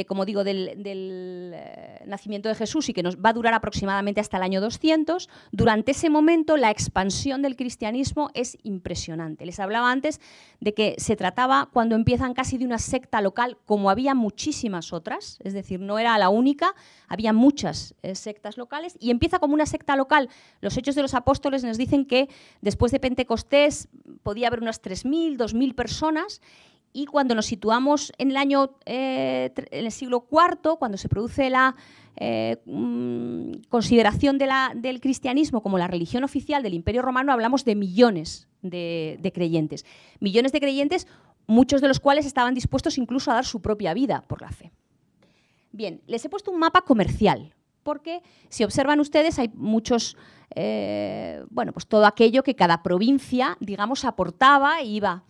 como digo, del, eh, nacimiento de Jesús y que nos va a durar aproximadamente hasta el año 200. Durante ese momento la expansión del cristianismo es impresionante. Les hablaba antes de que se trataba, cuando empiezan casi de una secta local, como había muchísimas otras, es decir, no era la única, había muchas eh, sectas locales, y empieza como una secta local. Los Hechos de los Apóstoles nos dicen que después de Pentecostés podía haber unas 3.000, 2.000 personas y cuando nos situamos en el año, eh, el siglo IV, cuando se produce la eh, mm, consideración del cristianismo como la religión oficial del Imperio Romano, hablamos de millones de, creyentes. Millones de creyentes, muchos de los cuales estaban dispuestos incluso a dar su propia vida por la fe. Bien, les he puesto un mapa comercial, porque si observan ustedes hay muchos, eh, bueno, pues todo aquello que cada provincia, digamos, aportaba y iba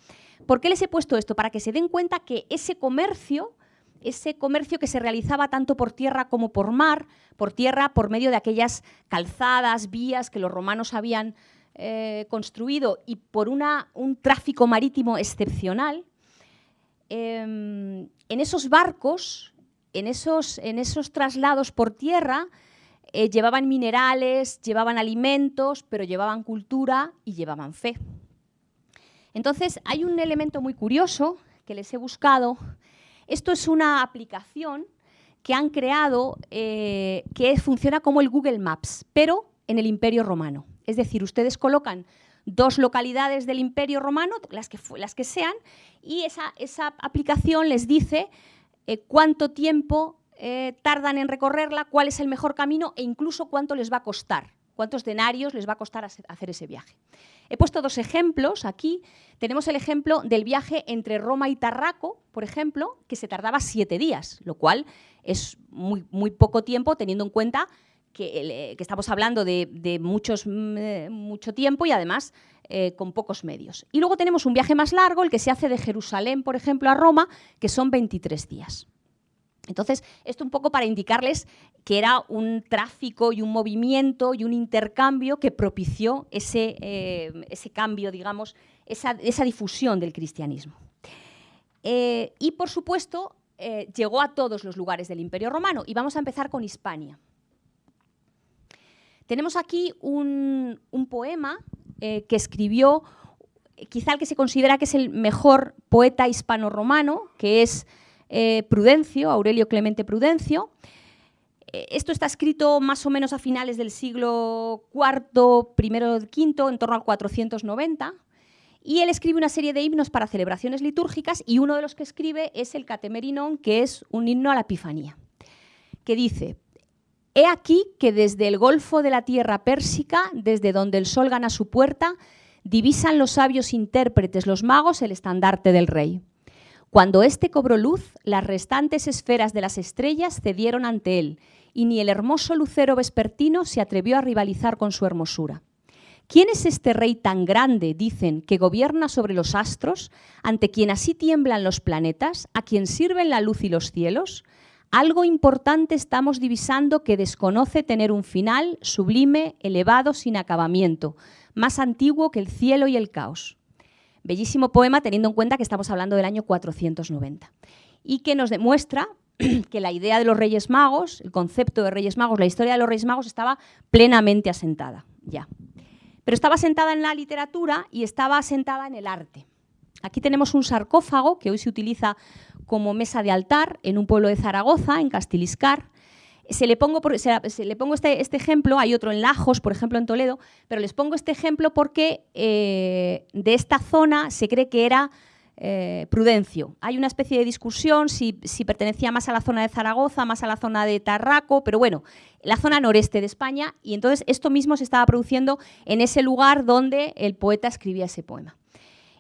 ¿Por qué les he puesto esto? Para que se den cuenta que ese comercio, ese comercio que se realizaba tanto por tierra como por mar, por tierra por medio de aquellas calzadas, vías que los romanos habían eh, construido y por una, un tráfico marítimo excepcional, em, en esos barcos, en esos, en esos traslados por tierra, eh, llevaban minerales, llevaban alimentos, pero llevaban cultura y llevaban fe. Entonces, hay un elemento muy curioso que les he buscado. Esto es una aplicación que han creado que funciona como el Google Maps, pero en el Imperio Romano. Es decir, ustedes colocan dos localidades del Imperio Romano, las que, las que sean, y esa, esa, aplicación les dice eh, cuánto tiempo eh, tardan en recorrerla, cuál es el mejor camino e incluso cuánto les va a costar cuántos denarios les va a costar hacer ese viaje. He puesto dos ejemplos aquí. Tenemos el ejemplo del viaje entre Roma y Tarraco, por ejemplo, que se tardaba siete días, lo cual es muy, poco tiempo teniendo en cuenta que, eh, estamos hablando de, muchos, mm, eh, mucho tiempo y además eh, con pocos medios. Y luego tenemos un viaje más largo, el que se hace de Jerusalén, por ejemplo, a Roma, que son 23 días. Entonces, esto un poco para indicarles que era un tráfico y un movimiento y un intercambio que propició ese, eh, cambio, digamos, esa, difusión del cristianismo. Eh, y, por supuesto, eh, llegó a todos los lugares del Imperio Romano. Y vamos a empezar con Hispania. Tenemos aquí un, un poema que escribió quizá el que se considera que es el mejor poeta hispano-romano, que es eh, Prudencio, Aurelio Clemente Prudencio. Eh, esto está escrito más o menos a finales del siglo IV, primero V, en torno al 490. Y él escribe una serie de himnos para celebraciones litúrgicas y uno de los que escribe es el Catemerinón, que es un himno a la Epifanía, que dice, He aquí que desde el golfo de la tierra pérsica, desde donde el sol gana su puerta, divisan los sabios intérpretes, los magos, el estandarte del rey. Cuando éste cobró luz, las restantes esferas de las estrellas cedieron ante él, y ni el hermoso lucero vespertino se atrevió a rivalizar con su hermosura. ¿Quién es este rey tan grande, dicen, que gobierna sobre los astros, ante quien así tiemblan los planetas, a quien sirven la luz y los cielos? Algo importante estamos divisando que desconoce tener un final sublime, elevado, sin acabamiento, más antiguo que el cielo y el caos. Bellísimo poema teniendo en cuenta que estamos hablando del año 490 y que nos demuestra que la idea de los Reyes Magos, el concepto de Reyes Magos, la historia de los Reyes Magos estaba plenamente asentada ya. Pero estaba asentada en la literatura y estaba asentada en el arte. Aquí tenemos un sarcófago que hoy se utiliza como mesa de altar en un pueblo de Zaragoza, en Castiliscar, se le pongo, se, le pongo este, este, ejemplo, hay otro en Lajos, por ejemplo, en Toledo, pero les pongo este ejemplo porque eh, de esta zona se cree que era eh, Prudencio. Hay una especie de discusión si, pertenecía más a la zona de Zaragoza, más a la zona de Tarraco, pero bueno, la zona noreste de España, y entonces esto mismo se estaba produciendo en ese lugar donde el poeta escribía ese poema.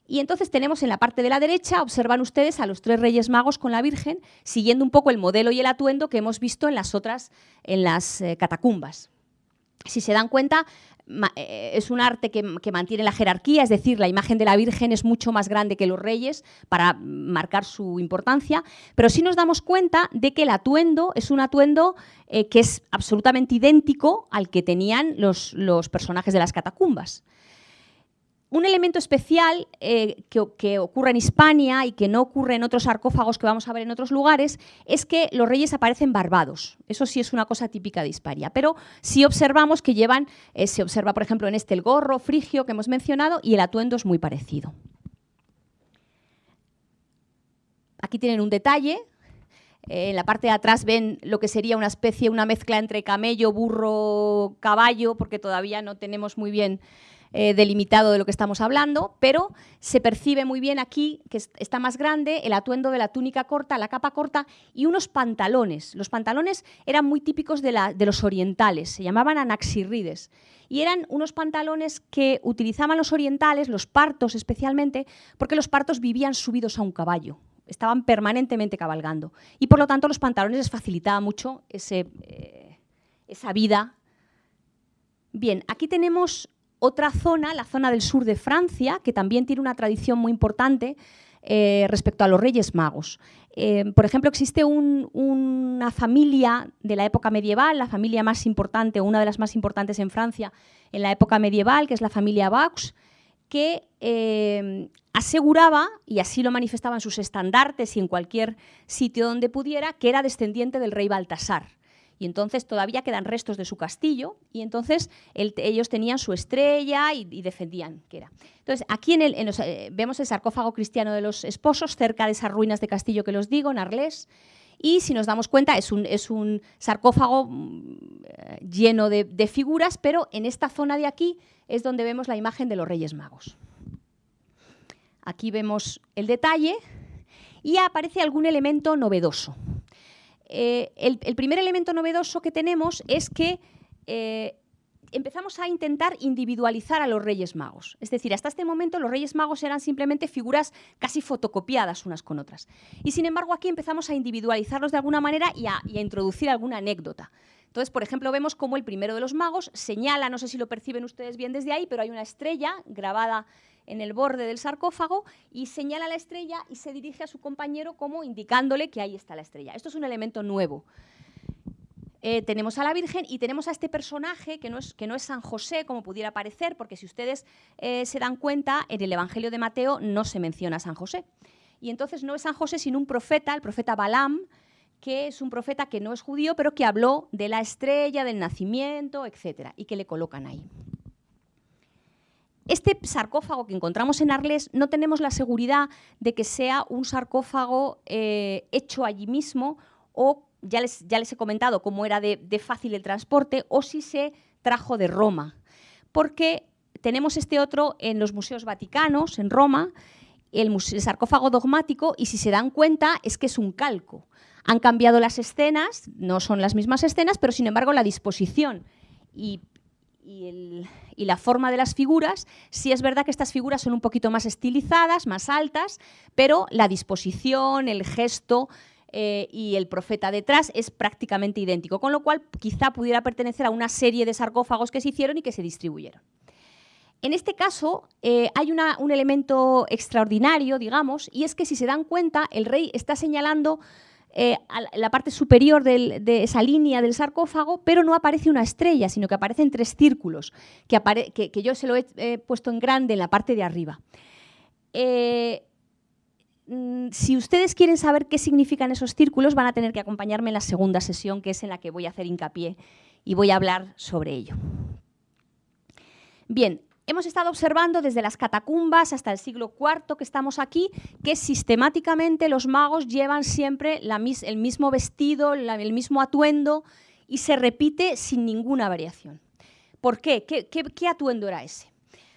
Y entonces tenemos en la parte de la derecha, observan ustedes a los tres reyes magos con la Virgen, siguiendo un poco el modelo y el atuendo que hemos visto en las otras, en las eh, catacumbas. Si se dan cuenta, eh, es un arte que, mantiene la jerarquía, es decir, la imagen de la Virgen es mucho más grande que los reyes para marcar su importancia, pero sí nos damos cuenta de que el atuendo es un atuendo eh, que es absolutamente idéntico al que tenían los personajes de las catacumbas. Un elemento especial eh, que, ocurre en Hispania y que no ocurre en otros sarcófagos que vamos a ver en otros lugares es que los reyes aparecen barbados. Eso sí es una cosa típica de Hispania. Pero sí observamos que llevan, eh, se observa por ejemplo en este el gorro frigio que hemos mencionado y el atuendo es muy parecido. Aquí tienen un detalle, eh, en la parte de atrás ven lo que sería una especie, una mezcla entre camello, burro, caballo, porque todavía no tenemos muy bien eh, delimitado de lo que estamos hablando, pero se percibe muy bien aquí que está más grande el atuendo de la túnica corta, la capa corta y unos pantalones. Los pantalones eran muy típicos de, los orientales, se llamaban anaxirrides y eran unos pantalones que utilizaban los orientales, los partos especialmente, porque los partos vivían subidos a un caballo, estaban permanentemente cabalgando y por lo tanto los pantalones les facilitaba mucho eh, esa vida. Bien, aquí tenemos otra zona, la zona del sur de Francia, que también tiene una tradición muy importante eh, respecto a los Reyes Magos. Eh, por ejemplo, existe una familia de la época medieval, la familia más importante, o una de las más importantes en Francia en la época medieval, que es la familia Vaux, que eh, aseguraba, y así lo manifestaban sus estandartes y en cualquier sitio donde pudiera, que era descendiente del rey Baltasar y entonces todavía quedan restos de su castillo y entonces ellos tenían su estrella y, defendían que era. Entonces aquí en el, eh, vemos el sarcófago cristiano de los esposos cerca de esas ruinas de castillo que los digo, en Arles, y si nos damos cuenta es un, sarcófago mm, lleno de, de figuras, pero en esta zona de aquí es donde vemos la imagen de los Reyes Magos. Aquí vemos el detalle y aparece algún elemento novedoso. Eh, el, primer elemento novedoso que tenemos es que eh, empezamos a intentar individualizar a los Reyes Magos. Es decir, hasta este momento los Reyes Magos eran simplemente figuras casi fotocopiadas unas con otras. Y sin embargo aquí empezamos a individualizarlos de alguna manera y a, y a introducir alguna anécdota. Entonces, por ejemplo, vemos cómo el primero de los magos señala, no sé si lo perciben ustedes bien desde ahí, pero hay una estrella grabada en el borde del sarcófago y señala la estrella y se dirige a su compañero como indicándole que ahí está la estrella. Esto es un elemento nuevo. Eh, tenemos a la Virgen y tenemos a este personaje que no es, que no es San José, como pudiera parecer, porque si ustedes eh, se dan cuenta, en el Evangelio de Mateo no se menciona a San José. Y entonces no es San José, sino un profeta, el profeta Balaam, que es un profeta que no es judío, pero que habló de la estrella, del nacimiento, etc., y que le colocan ahí. Este sarcófago que encontramos en Arles no tenemos la seguridad de que sea un sarcófago eh, hecho allí mismo o ya les, ya les he comentado cómo era de, fácil el transporte o si se trajo de Roma. Porque tenemos este otro en los museos vaticanos, en Roma, el, el, sarcófago dogmático, y si se dan cuenta es que es un calco. Han cambiado las escenas, no son las mismas escenas, pero sin embargo la disposición y y, la forma de las figuras, sí es verdad que estas figuras son un poquito más estilizadas, más altas, pero la disposición, el gesto eh, y el profeta detrás es prácticamente idéntico, con lo cual quizá pudiera pertenecer a una serie de sarcófagos que se hicieron y que se distribuyeron. En este caso eh, hay un elemento extraordinario, digamos, y es que si se dan cuenta, el rey está señalando eh, la parte superior de esa línea del sarcófago, pero no aparece una estrella, sino que aparecen tres círculos, que, yo se lo he puesto en grande en la parte de arriba. Eh, mm, si ustedes quieren saber qué significan esos círculos, van a tener que acompañarme en la segunda sesión, que es en la que voy a hacer hincapié y voy a hablar sobre ello. Bien, Hemos estado observando desde las catacumbas hasta el siglo IV que estamos aquí, que sistemáticamente los magos llevan siempre el mismo vestido, el mismo atuendo y se repite sin ninguna variación. ¿Por qué? ¿Qué, atuendo era ese?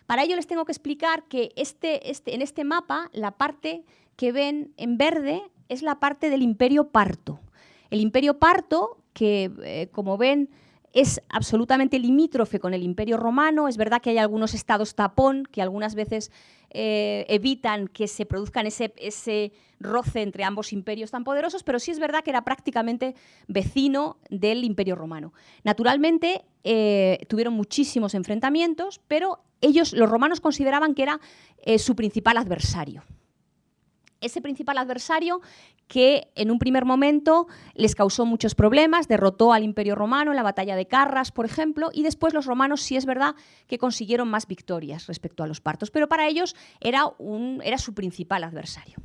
Para ello les tengo que explicar que este, este, en este mapa la parte que ven en verde es la parte del imperio parto. El imperio parto, que eh, como ven es absolutamente limítrofe con el Imperio Romano. Es verdad que hay algunos estados tapón que algunas veces eh, evitan que se produzcan ese, roce entre ambos imperios tan poderosos, pero sí es verdad que era prácticamente vecino del Imperio Romano. Naturalmente, eh, tuvieron muchísimos enfrentamientos, pero ellos, los romanos, consideraban que era eh, su principal adversario ese principal adversario que en un primer momento les causó muchos problemas, derrotó al Imperio Romano en la batalla de Carras, por ejemplo, y después los romanos sí es verdad que consiguieron más victorias respecto a los partos, pero para ellos era, un, era su principal adversario.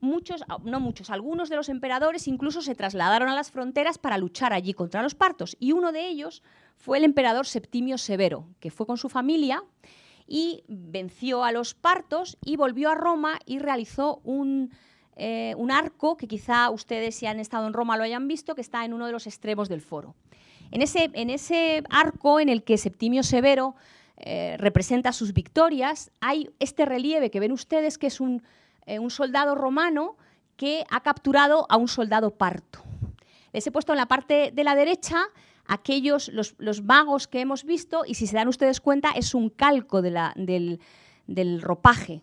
Muchos, no muchos, algunos de los emperadores incluso se trasladaron a las fronteras para luchar allí contra los partos, y uno de ellos fue el emperador Septimio Severo, que fue con su familia y venció a los partos y volvió a Roma y realizó un, eh, un arco que quizá ustedes si han estado en Roma lo hayan visto, que está en uno de los extremos del foro. En ese, en ese arco en el que Septimio Severo eh, representa sus victorias, hay este relieve que ven ustedes que es un, eh, un soldado romano que ha capturado a un soldado parto. Les he puesto en la parte de la derecha aquellos, los, magos que hemos visto, y si se dan ustedes cuenta, es un calco del, ropaje,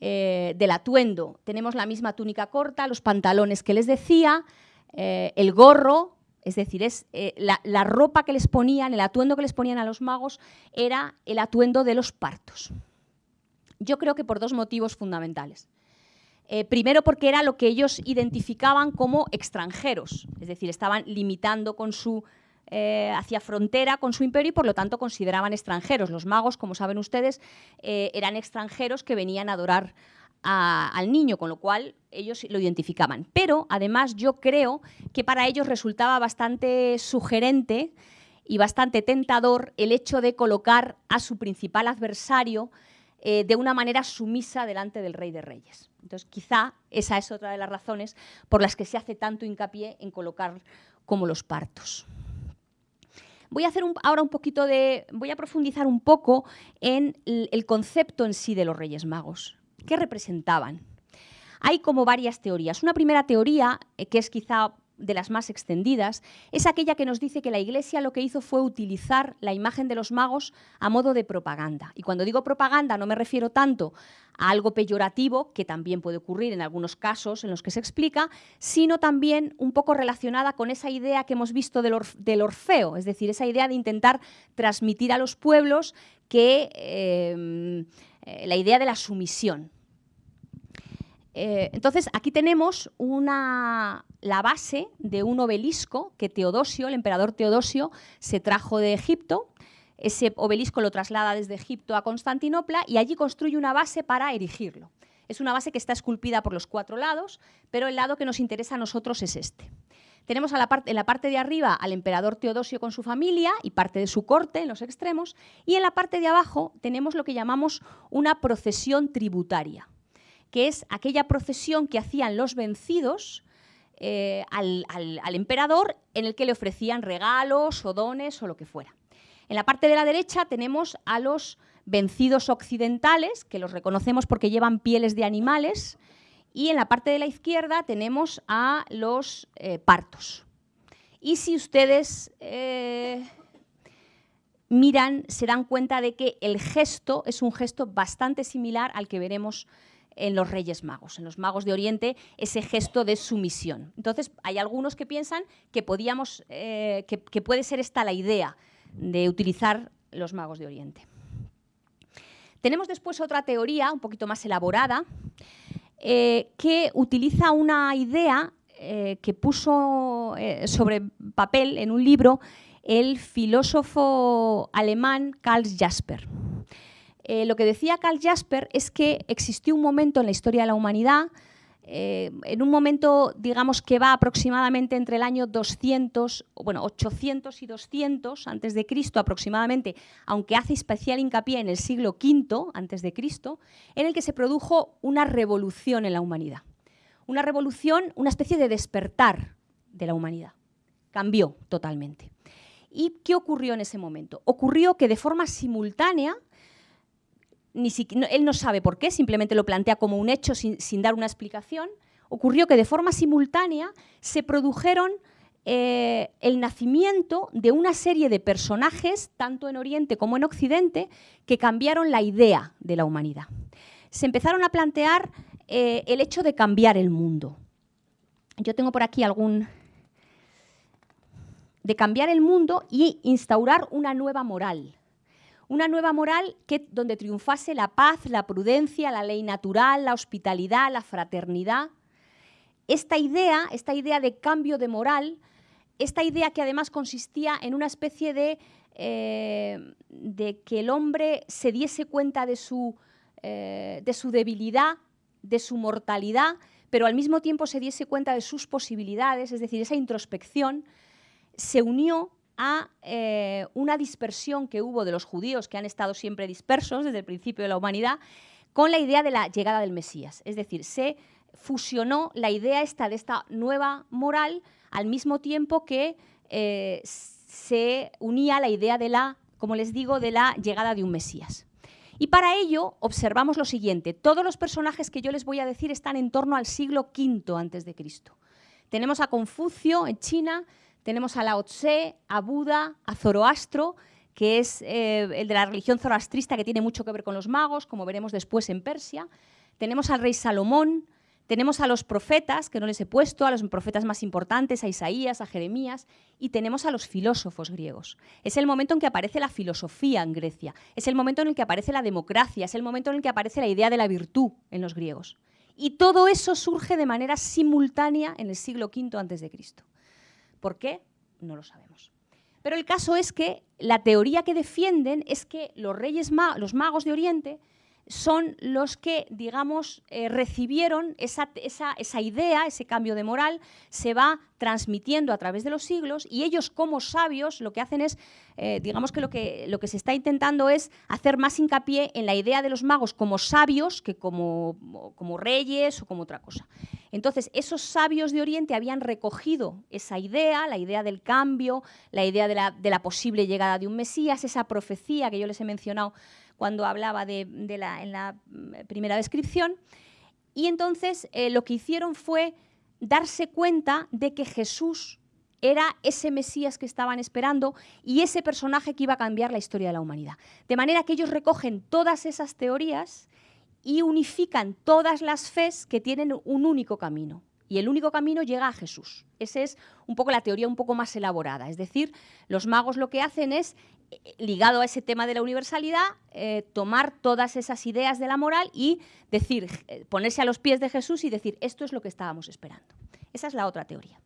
eh, del atuendo. Tenemos la misma túnica corta, los pantalones que les decía, eh, el gorro, es decir, es, eh, la, ropa que les ponían, el atuendo que les ponían a los magos, era el atuendo de los partos. Yo creo que por dos motivos fundamentales. primero porque era lo que ellos identificaban como extranjeros, es decir, estaban limitando con su eh, hacia frontera con su imperio y por lo tanto consideraban extranjeros. Los magos, como saben ustedes, eh, eran extranjeros que venían a adorar al niño, con lo cual ellos lo identificaban. Pero además yo creo que para ellos resultaba bastante sugerente y bastante tentador el hecho de colocar a su principal adversario eh, de una manera sumisa delante del rey de reyes. Entonces quizá esa es otra de las razones por las que se hace tanto hincapié en colocar como los partos. Voy a hacer ahora un poquito de. Voy a profundizar un poco en el, concepto en sí de los Reyes Magos. ¿Qué representaban? Hay como varias teorías. Una primera teoría, eh, que es quizá de las más extendidas, es aquella que nos dice que la Iglesia lo que hizo fue utilizar la imagen de los magos a modo de propaganda. Y cuando digo propaganda no me refiero tanto a algo peyorativo, que también puede ocurrir en algunos casos en los que se explica, sino también un poco relacionada con esa idea que hemos visto del, Orfeo, es decir, esa idea de intentar transmitir a los pueblos que eh, eh, la idea de la sumisión. Eh, entonces, aquí tenemos la base de un obelisco que Teodosio, el emperador Teodosio, se trajo de Egipto. Ese obelisco lo traslada desde Egipto a Constantinopla y allí construye una base para erigirlo. Es una base que está esculpida por los cuatro lados, pero el lado que nos interesa a nosotros es este. Tenemos en la parte de arriba al emperador Teodosio con su familia y parte de su corte en los extremos, y en la parte de abajo tenemos lo que llamamos una procesión tributaria que es aquella procesión que hacían los vencidos eh, al, emperador en el que le ofrecían regalos o dones o lo que fuera. En la parte de la derecha tenemos a los vencidos occidentales, que los reconocemos porque llevan pieles de animales, y en la parte de la izquierda tenemos a los eh, partos. Y si ustedes eh, miran, se dan cuenta de que el gesto es un gesto bastante similar al que veremos en los Reyes Magos, en los Magos de Oriente, ese gesto de sumisión. Entonces, hay algunos que piensan que, podíamos, eh, que, puede ser esta la idea de utilizar los Magos de Oriente. Tenemos después otra teoría, un poquito más elaborada, eh, que utiliza una idea eh, que puso sobre papel en un libro el filósofo alemán Karl Jasper. Eh, lo que decía Karl Jasper es que existió un momento en la historia de la humanidad, eh, en un momento, digamos, que va aproximadamente entre el año 200, bueno, 800 y 200 antes de Cristo aproximadamente, aunque hace especial hincapié en el siglo V antes de Cristo, en el que se produjo una revolución en la humanidad. Una revolución, una especie de despertar de la humanidad. Cambió totalmente. ¿Y qué ocurrió en ese momento? Ocurrió que de forma simultánea él no sabe por qué, simplemente lo plantea como un hecho sin, dar una explicación, ocurrió que de forma simultánea se produjeron eh, el nacimiento de una serie de personajes, tanto en Oriente como en Occidente, que cambiaron la idea de la humanidad. se empezaron a plantear eh, el hecho de cambiar el mundo. Yo tengo por aquí algún... de cambiar el mundo y instaurar una nueva moral. Una nueva moral que, donde triunfase la paz, la prudencia, la ley natural, la hospitalidad, la fraternidad. Esta idea, esta idea de cambio de moral, esta idea que además consistía en una especie de, eh, de que el hombre se diese cuenta de su, eh, de su debilidad, de su mortalidad, pero al mismo tiempo se diese cuenta de sus posibilidades, es decir, esa introspección, se unió a eh, una dispersión que hubo de los judíos, que han estado siempre dispersos desde el principio de la humanidad, con la idea de la llegada del Mesías. Es decir, se fusionó la idea esta de esta nueva moral al mismo tiempo que eh, se unía la idea de la, como les digo, de la llegada de un Mesías. Y para ello observamos lo siguiente, todos los personajes que yo les voy a decir están en torno al siglo V antes de Cristo. Tenemos a Confucio en China, tenemos a Lao Tse, a Buda, a Zoroastro, que es eh, el de la religión zoroastrista que tiene mucho que ver con los magos, como veremos después en Persia. Tenemos al rey Salomón, tenemos a los profetas, que no les he puesto, a los profetas más importantes, a Isaías, a Jeremías, y tenemos a los filósofos griegos. Es el momento en que aparece la filosofía en Grecia, es el momento en el que aparece la democracia, es el momento en el que aparece la idea de la virtud en los griegos. Y todo eso surge de manera simultánea en el siglo V a.C. ¿Por qué? No lo sabemos. Pero el caso es que la teoría que defienden es que los reyes, los magos de Oriente, son los que, digamos, eh, recibieron esa, idea, ese cambio de moral, se va transmitiendo a través de los siglos y ellos como sabios lo que hacen es, eh, digamos que lo, que lo que se está intentando es hacer más hincapié en la idea de los magos como sabios que como, como reyes o como otra cosa. Entonces, esos sabios de Oriente habían recogido esa idea, la idea del cambio, la idea de la, de la posible llegada de un Mesías, esa profecía que yo les he mencionado cuando hablaba de, la, en la mm, primera descripción. Y entonces eh, lo que hicieron fue darse cuenta de que Jesús era ese Mesías que estaban esperando y ese personaje que iba a cambiar la historia de la humanidad. De manera que ellos recogen todas esas teorías y unifican todas las fes que tienen un único camino. Y el único camino llega a Jesús. Esa es un poco la teoría un poco más elaborada. Es decir, los magos lo que hacen es ligado a ese tema de la universalidad, eh, tomar todas esas ideas de la moral y decir, eh, ponerse a los pies de Jesús y decir, esto es lo que estábamos esperando. Esa es la otra teoría.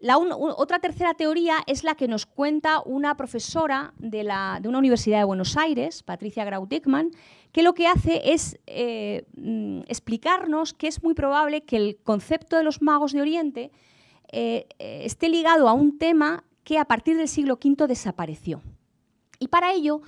La otra tercera teoría es la que nos cuenta una profesora de, la, de una universidad de Buenos Aires, Patricia Grau-Dickmann, que lo que hace es eh, mm, explicarnos que es muy probable que el concepto de los magos de Oriente esté ligado a un tema que a partir del siglo V desapareció. Y para ello,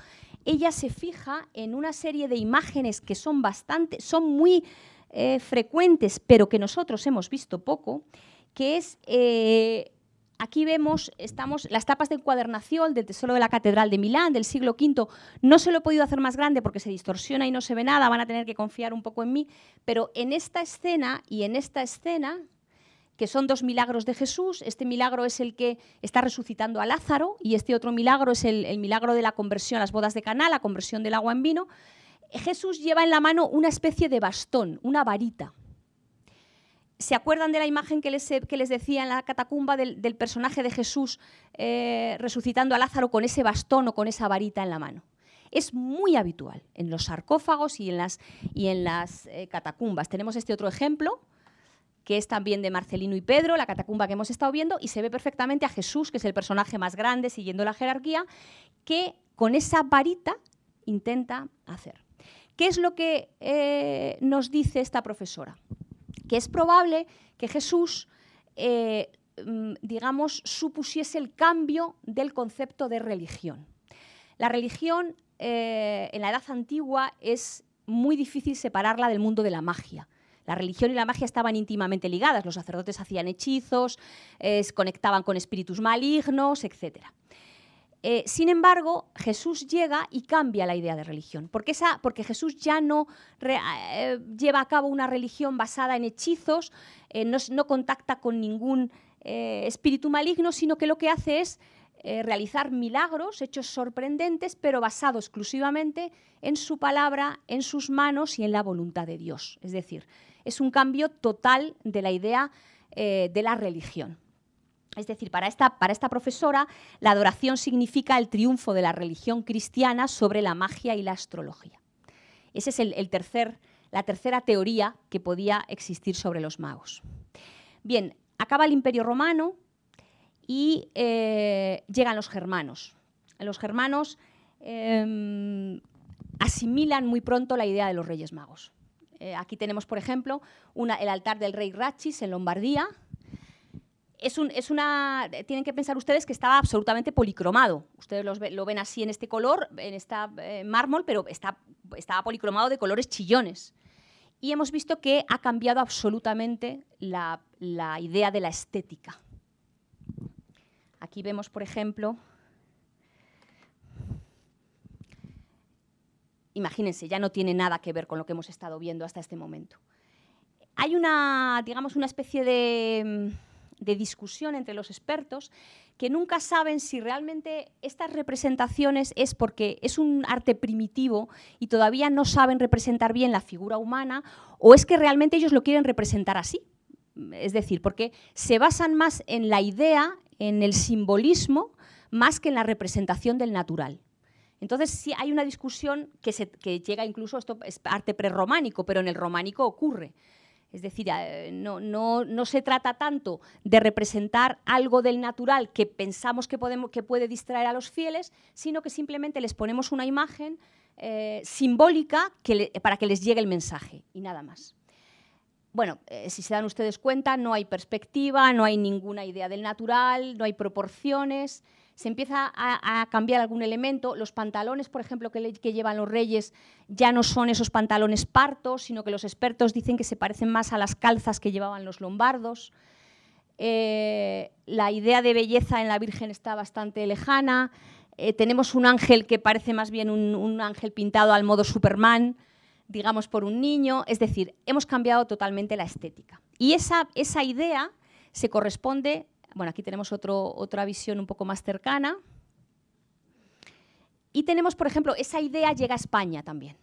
ella se fija en una serie de imágenes que son bastante, son muy eh, frecuentes, pero que nosotros hemos visto poco, que es eh, Aquí vemos estamos, las tapas de encuadernación del Tesoro de la Catedral de Milán del siglo V. No se lo he podido hacer más grande porque se distorsiona y no se ve nada, van a tener que confiar un poco en mí. Pero en esta escena y en esta escena, que son dos milagros de Jesús. Este milagro es el que está resucitando a Lázaro y este otro milagro es el, milagro de la conversión, las bodas de Caná, la conversión del agua en vino. Jesús lleva en la mano una especie de bastón, una varita. ¿Se acuerdan de la imagen que les, decía en la catacumba del, personaje de Jesús eh, resucitando a Lázaro con ese bastón o con esa varita en la mano? Es muy habitual en los sarcófagos y en las, y en las eh, catacumbas. Tenemos este otro ejemplo, que es también de Marcelino y Pedro, la catacumba que hemos estado viendo, y se ve perfectamente a Jesús, que es el personaje más grande, siguiendo la jerarquía, que con esa varita intenta hacer. ¿Qué es lo que eh, nos dice esta profesora? Que es probable que Jesús, eh, mm, digamos, supusiese el cambio del concepto de religión. La religión eh, en la Edad Antigua es muy difícil separarla del mundo de la magia. La religión y la magia estaban íntimamente ligadas. Los sacerdotes hacían hechizos, se conectaban con espíritus malignos, etc. Eh, sin embargo, Jesús llega y cambia la idea de religión, porque, porque Jesús ya no eh, lleva a cabo una religión basada en hechizos, eh, no, contacta con ningún espíritu maligno, sino que lo que hace es eh, realizar milagros, hechos sorprendentes, pero basados exclusivamente en su palabra, en sus manos y en la voluntad de Dios. Es decir, es un cambio total de la idea eh, de la religión. Es decir, para esta, para esta, profesora, la adoración significa el triunfo de la religión cristiana sobre la magia y la astrología. Esa es el, tercer, la tercera teoría que podía existir sobre los magos. Bien, acaba el Imperio Romano, y eh, llegan los germanos. Los germanos em, asimilan muy pronto la idea de los Reyes Magos. Eh, aquí tenemos, por ejemplo, el altar del rey Ratchis en Lombardía. Es, una, tienen que pensar ustedes que estaba absolutamente policromado. Ustedes lo ven así en este color, en esta eh, mármol, pero está, estaba policromado de colores chillones. Y hemos visto que ha cambiado absolutamente la idea de la estética. Aquí vemos, por ejemplo, imagínense, ya no tiene nada que ver con lo que hemos estado viendo hasta este momento. Hay una, digamos, una especie de, de discusión entre los expertos que nunca saben si realmente estas representaciones es porque es un arte primitivo y todavía no saben representar bien la figura humana o es que realmente ellos lo quieren representar así. Es decir, porque se basan más en la idea en el simbolismo más que en la representación del natural. Entonces sí hay una discusión que, llega incluso, esto es arte prerrománico, pero en el románico ocurre. Es decir, eh, no, no, se trata tanto de representar algo del natural que pensamos que, podemos, que puede distraer a los fieles, sino que simplemente les ponemos una imagen eh, simbólica para que les llegue el mensaje y nada más bueno, eh, si se dan ustedes cuenta, no hay perspectiva, no hay ninguna idea del natural, no hay proporciones, se empieza a, cambiar algún elemento. Los pantalones, por ejemplo, que, llevan los reyes ya no son esos pantalones partos, sino que los expertos dicen que se parecen más a las calzas que llevaban los lombardos. Eh, la idea de belleza en la Virgen está bastante lejana. Eh, tenemos un ángel que parece más bien un, ángel pintado al modo Superman, digamos, por un niño. Es decir, hemos cambiado totalmente la estética. Y esa idea se corresponde, bueno, aquí tenemos otra visión un poco más cercana. Y tenemos, por ejemplo, esa idea llega a España también.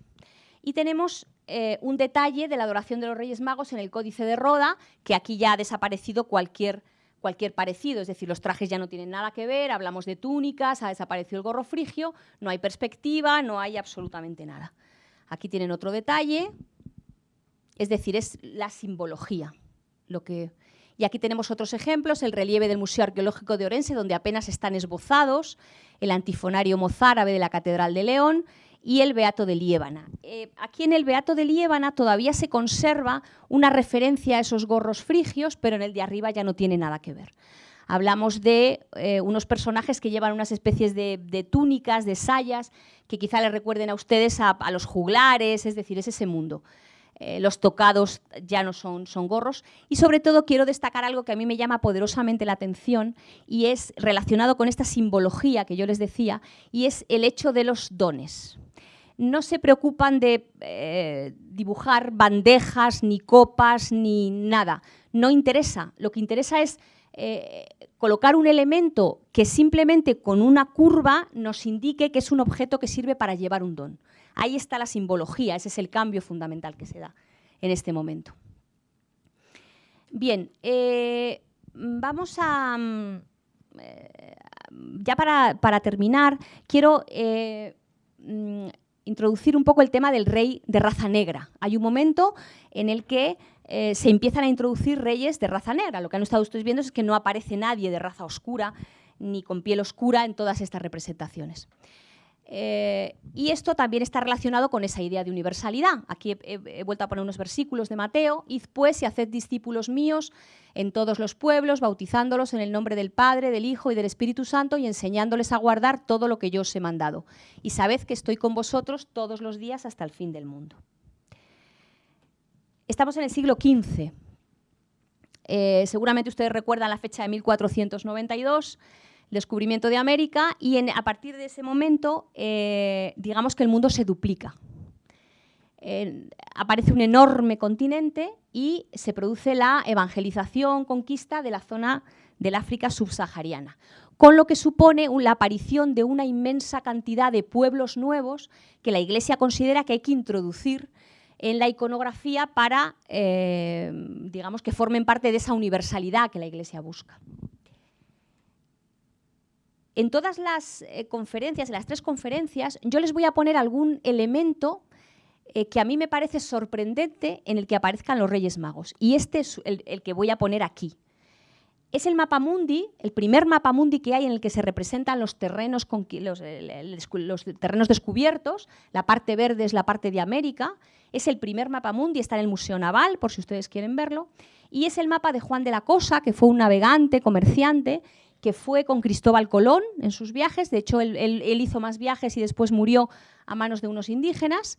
Y tenemos eh, un detalle de la adoración de los Reyes Magos en el Códice de Roda, que aquí ya ha desaparecido cualquier, cualquier parecido, es decir, los trajes ya no tienen nada que ver, hablamos de túnicas, ha desaparecido el gorro frigio, no hay perspectiva, no hay absolutamente nada. Aquí tienen otro detalle, es decir, es la simbología. Lo que... Y aquí tenemos otros ejemplos, el relieve del Museo Arqueológico de Orense, donde apenas están esbozados, el antifonario mozárabe de la Catedral de León y el Beato de Liébana. Eh, aquí en el Beato de Liébana todavía se conserva una referencia a esos gorros frigios, pero en el de arriba ya no tiene nada que ver. Hablamos de eh, unos personajes que llevan unas especies de, túnicas, de sayas, que quizá le recuerden a ustedes a, los juglares, es decir, es ese mundo. Eh, los tocados ya no son, gorros. Y sobre todo quiero destacar algo que a mí me llama poderosamente la atención y es relacionado con esta simbología que yo les decía, y es el hecho de los dones no se preocupan de eh, dibujar bandejas, ni copas, ni nada. No interesa. Lo que interesa es eh, colocar un elemento que simplemente con una curva nos indique que es un objeto que sirve para llevar un don. Ahí está la simbología, ese es el cambio fundamental que se da en este momento. Bien, eh, vamos a... Mm, eh, ya para, terminar, quiero mm, introducir un poco el tema del rey de raza negra. Hay un momento en el que eh, se empiezan a introducir reyes de raza negra. Lo que han estado ustedes viendo es que no aparece nadie de raza oscura ni con piel oscura en todas estas representaciones. Eh, y esto también está relacionado con esa idea de universalidad. Aquí he, vuelto a poner unos versículos de Mateo. Id pues y haced discípulos míos en todos los pueblos, bautizándolos en el nombre del Padre, del Hijo y del Espíritu Santo y enseñándoles a guardar todo lo que yo os he mandado. Y sabed que estoy con vosotros todos los días hasta el fin del mundo. Estamos en el siglo XV. Eh, seguramente ustedes recuerdan la fecha de 1492, el descubrimiento de América, y a partir de ese momento, eh, digamos que el mundo se duplica. aparece un enorme continente y se produce la evangelización, conquista de la zona del África subsahariana, con lo que supone la aparición de una inmensa cantidad de pueblos nuevos que la Iglesia considera que hay que introducir en la iconografía para, eh, digamos, que formen parte de esa universalidad que la Iglesia busca. En todas las eh, conferencias, en las tres conferencias, yo les voy a poner algún elemento eh, que a mí me parece sorprendente en el que aparezcan los Reyes Magos. Y este es el, que voy a poner aquí. Es el mapa mundi, el primer mapa mundi que hay en el que se representan los terrenos, los terrenos descubiertos. La parte verde es la parte de América. Es el primer mapa mundi, está en el Museo Naval, por si ustedes quieren verlo. Y es el mapa de Juan de la Cosa, que fue un navegante, comerciante, que fue con Cristóbal Colón en sus viajes. De hecho, él hizo más viajes y después murió a manos de unos indígenas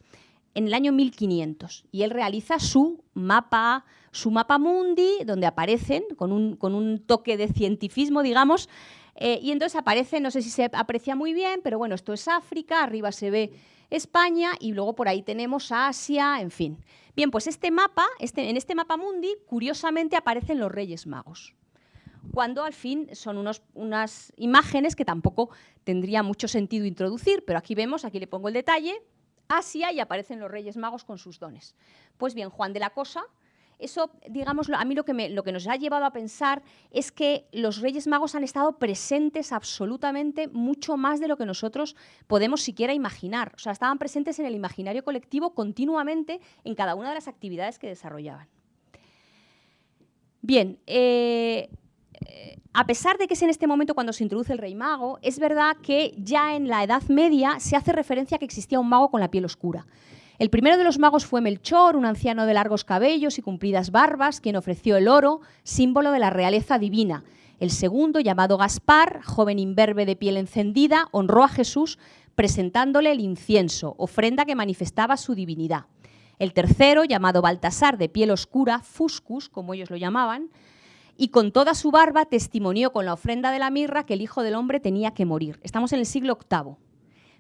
en el año 1500 y él realiza su mapa, su mapa mundi, donde aparecen con un, con un toque de cientifismo, digamos, eh, y entonces aparece, no sé si se aprecia muy bien, pero bueno, esto es África, arriba se ve España y luego por ahí tenemos Asia, en fin. Bien, pues este mapa, este, en este mapa mundi, curiosamente aparecen los Reyes Magos cuando al fin son unos, unas imágenes que tampoco tendría mucho sentido introducir, pero aquí vemos, aquí le pongo el detalle, Asia y aparecen los Reyes Magos con sus dones. Pues bien, Juan de la Cosa, eso, digamos, a mí lo que, lo que nos ha llevado a pensar es que los Reyes Magos han estado presentes absolutamente mucho más de lo que nosotros podemos siquiera imaginar. O sea, estaban presentes en el imaginario colectivo continuamente en cada una de las actividades que desarrollaban. Bien, eh, a pesar de que es en este momento cuando se introduce el rey mago, es verdad que ya en la Edad Media se hace referencia a que existía un mago con la piel oscura. El primero de los magos fue Melchor, un anciano de largos cabellos y cumplidas barbas, quien ofreció el oro, símbolo de la realeza divina. El segundo, llamado Gaspar, joven imberbe de piel encendida, honró a Jesús presentándole el incienso, ofrenda que manifestaba su divinidad. El tercero, llamado Baltasar, de piel oscura, Fuscus, como ellos lo llamaban, y con toda su barba testimonió con la ofrenda de la mirra que el Hijo del Hombre tenía que morir. Estamos en el siglo VIII.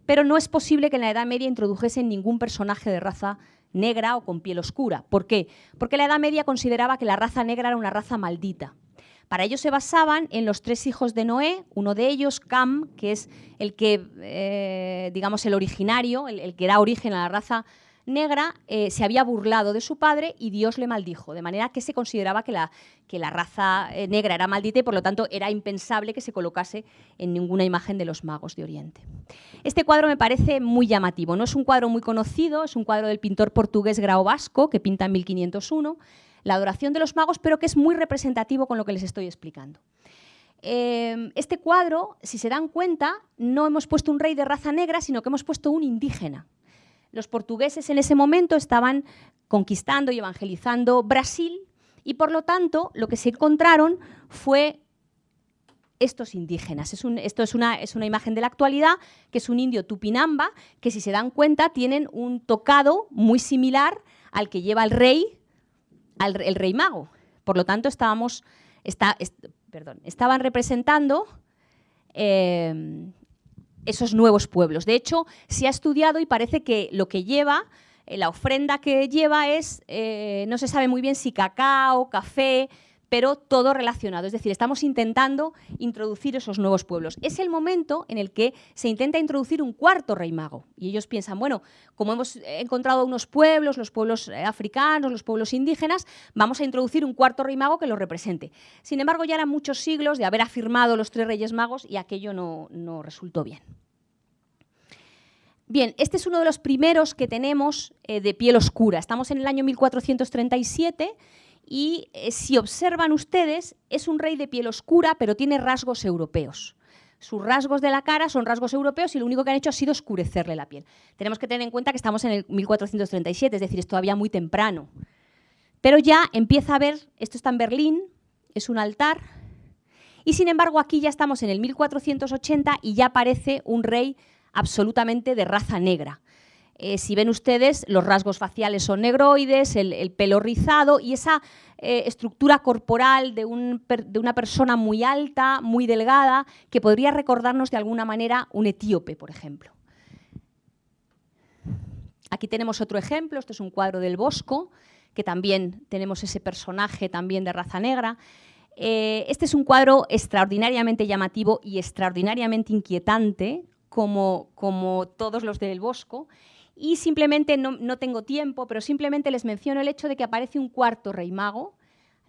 Pero no es posible que en la Edad Media introdujesen ningún personaje de raza negra o con piel oscura. ¿Por qué? Porque la Edad Media consideraba que la raza negra era una raza maldita. Para ello se basaban en los tres hijos de Noé, uno de ellos, Cam, que es el que, eh, digamos, el originario, el, el, que da origen a la raza negra eh, se había burlado de su padre y Dios le maldijo, de manera que se consideraba que la, que la raza eh, negra era maldita y por lo tanto era impensable que se colocase en ninguna imagen de los magos de Oriente. Este cuadro me parece muy llamativo, no es un cuadro muy conocido, es un cuadro del pintor portugués Grao Vasco que pinta en 1501, la adoración de los magos, pero que es muy representativo con lo que les estoy explicando. Eh, este cuadro, si se dan cuenta, no hemos puesto un rey de raza negra, sino que hemos puesto un indígena. Los portugueses en ese momento estaban conquistando y evangelizando Brasil y por lo tanto lo que se encontraron fue estos indígenas. esto es una, imagen de la actualidad, que es un indio tupinamba, que si se dan cuenta tienen un tocado muy similar al que lleva el rey, al, el rey mago. Por lo tanto, estábamos, perdón, estaban representando eh, esos nuevos pueblos. De hecho, se ha estudiado y parece que lo que lleva, eh, la ofrenda que lleva es, eh, no se sabe muy bien si cacao, café, pero todo relacionado. Es decir, estamos intentando introducir esos nuevos pueblos. Es el momento en el que se intenta introducir un cuarto rey mago. Y ellos piensan, bueno, como hemos encontrado unos pueblos, los pueblos eh, africanos, los pueblos indígenas, vamos a introducir un cuarto rey mago que los represente. Sin embargo, ya eran muchos siglos de haber afirmado los tres reyes magos y aquello no, no resultó bien. Bien, este es uno de los primeros que tenemos eh, de piel oscura. Estamos en el año 1437 y eh, si observan ustedes, es un rey de piel oscura, pero tiene rasgos europeos. Sus rasgos de la cara son rasgos europeos y lo único que han hecho ha sido oscurecerle la piel. Tenemos que tener en cuenta que estamos en el 1437, es decir, es todavía muy temprano. Pero ya empieza a ver, esto está en Berlín, es un altar, y sin embargo aquí ya estamos en el 1480 y ya aparece un rey absolutamente de raza negra. Eh, si ven ustedes, los rasgos faciales son negroides, el, pelo rizado y esa eh, estructura corporal de, una persona muy alta, muy delgada, que podría recordarnos de alguna manera un etíope, por ejemplo. Aquí tenemos otro ejemplo, este es un cuadro del Bosco, que también tenemos ese personaje también de raza negra. Eh, este es un cuadro extraordinariamente llamativo y extraordinariamente inquietante, como todos los del Bosco, y simplemente, no, tengo tiempo, pero simplemente les menciono el hecho de que aparece un cuarto rey mago.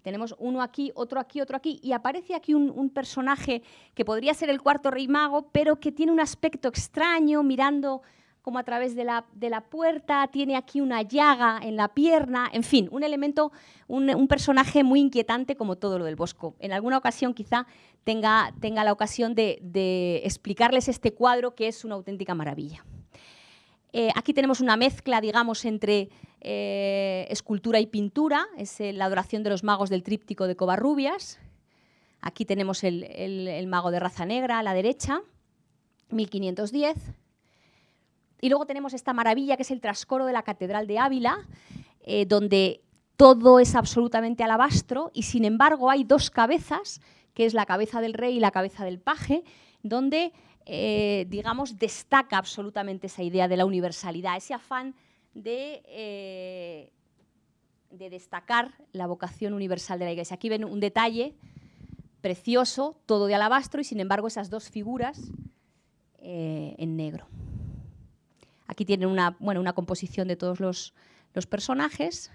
Tenemos uno aquí, otro aquí, otro aquí, y aparece aquí un, personaje que podría ser el cuarto rey mago, pero que tiene un aspecto extraño, mirando como a través de la, de la, puerta, tiene aquí una llaga en la pierna, en fin, un elemento, un, personaje muy inquietante como todo lo del Bosco. En alguna ocasión quizá tenga, tenga la ocasión de explicarles este cuadro que es una auténtica maravilla. Eh, aquí tenemos una mezcla, digamos, entre eh, escultura y pintura, es la adoración de los magos del tríptico de Covarrubias. Aquí tenemos el, mago de raza negra a la derecha, 1510. Y luego tenemos esta maravilla que es el trascoro de la Catedral de Ávila, eh, donde todo es absolutamente alabastro y sin embargo hay dos cabezas, que es la cabeza del rey y la cabeza del paje, donde eh, digamos, destaca absolutamente esa idea de la universalidad, ese afán de, eh, de, destacar la vocación universal de la Iglesia. Aquí ven un detalle precioso, todo de alabastro, y sin embargo esas dos figuras eh, en negro. Aquí tienen una, bueno, una composición de todos los, los personajes.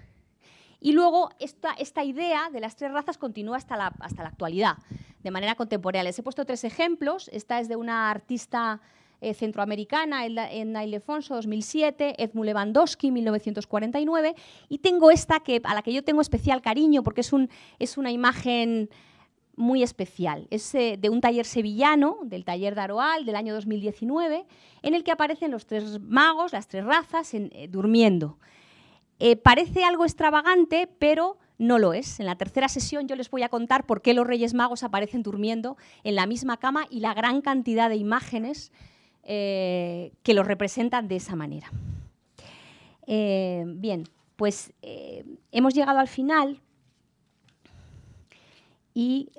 Y luego esta, esta, idea de las tres razas continúa hasta la, hasta la actualidad de manera contemporánea. Les he puesto tres ejemplos. Esta es de una artista eh, centroamericana, en Ildefonso 2007, Edmu Lewandowski 1949, y tengo esta que, a la que yo tengo especial cariño porque es, un, es una imagen muy especial. Es eh, de un taller sevillano, del taller de Aroal, del año 2019, en el que aparecen los tres magos, las tres razas, en, eh, durmiendo. Parece algo extravagante, pero no lo es. En la tercera sesión yo les voy a contar por qué los Reyes Magos aparecen durmiendo en la misma cama y la gran cantidad de imágenes eh, que los representan de esa manera. Eh, bien, pues eh, hemos llegado al final y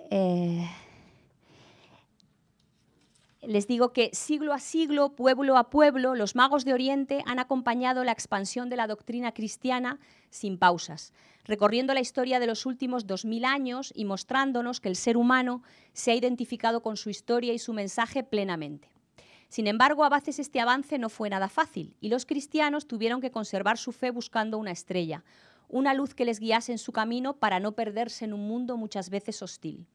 les digo que siglo a siglo, pueblo a pueblo, los magos de Oriente han acompañado la expansión de la doctrina cristiana sin pausas, recorriendo la historia de los últimos 2.000 años y mostrándonos que el ser humano se ha identificado con su historia y su mensaje plenamente. Sin embargo, a veces este avance no fue nada fácil y los cristianos tuvieron que conservar su fe buscando una estrella, una luz que les guiase en su camino para no perderse en un mundo muchas veces hostil.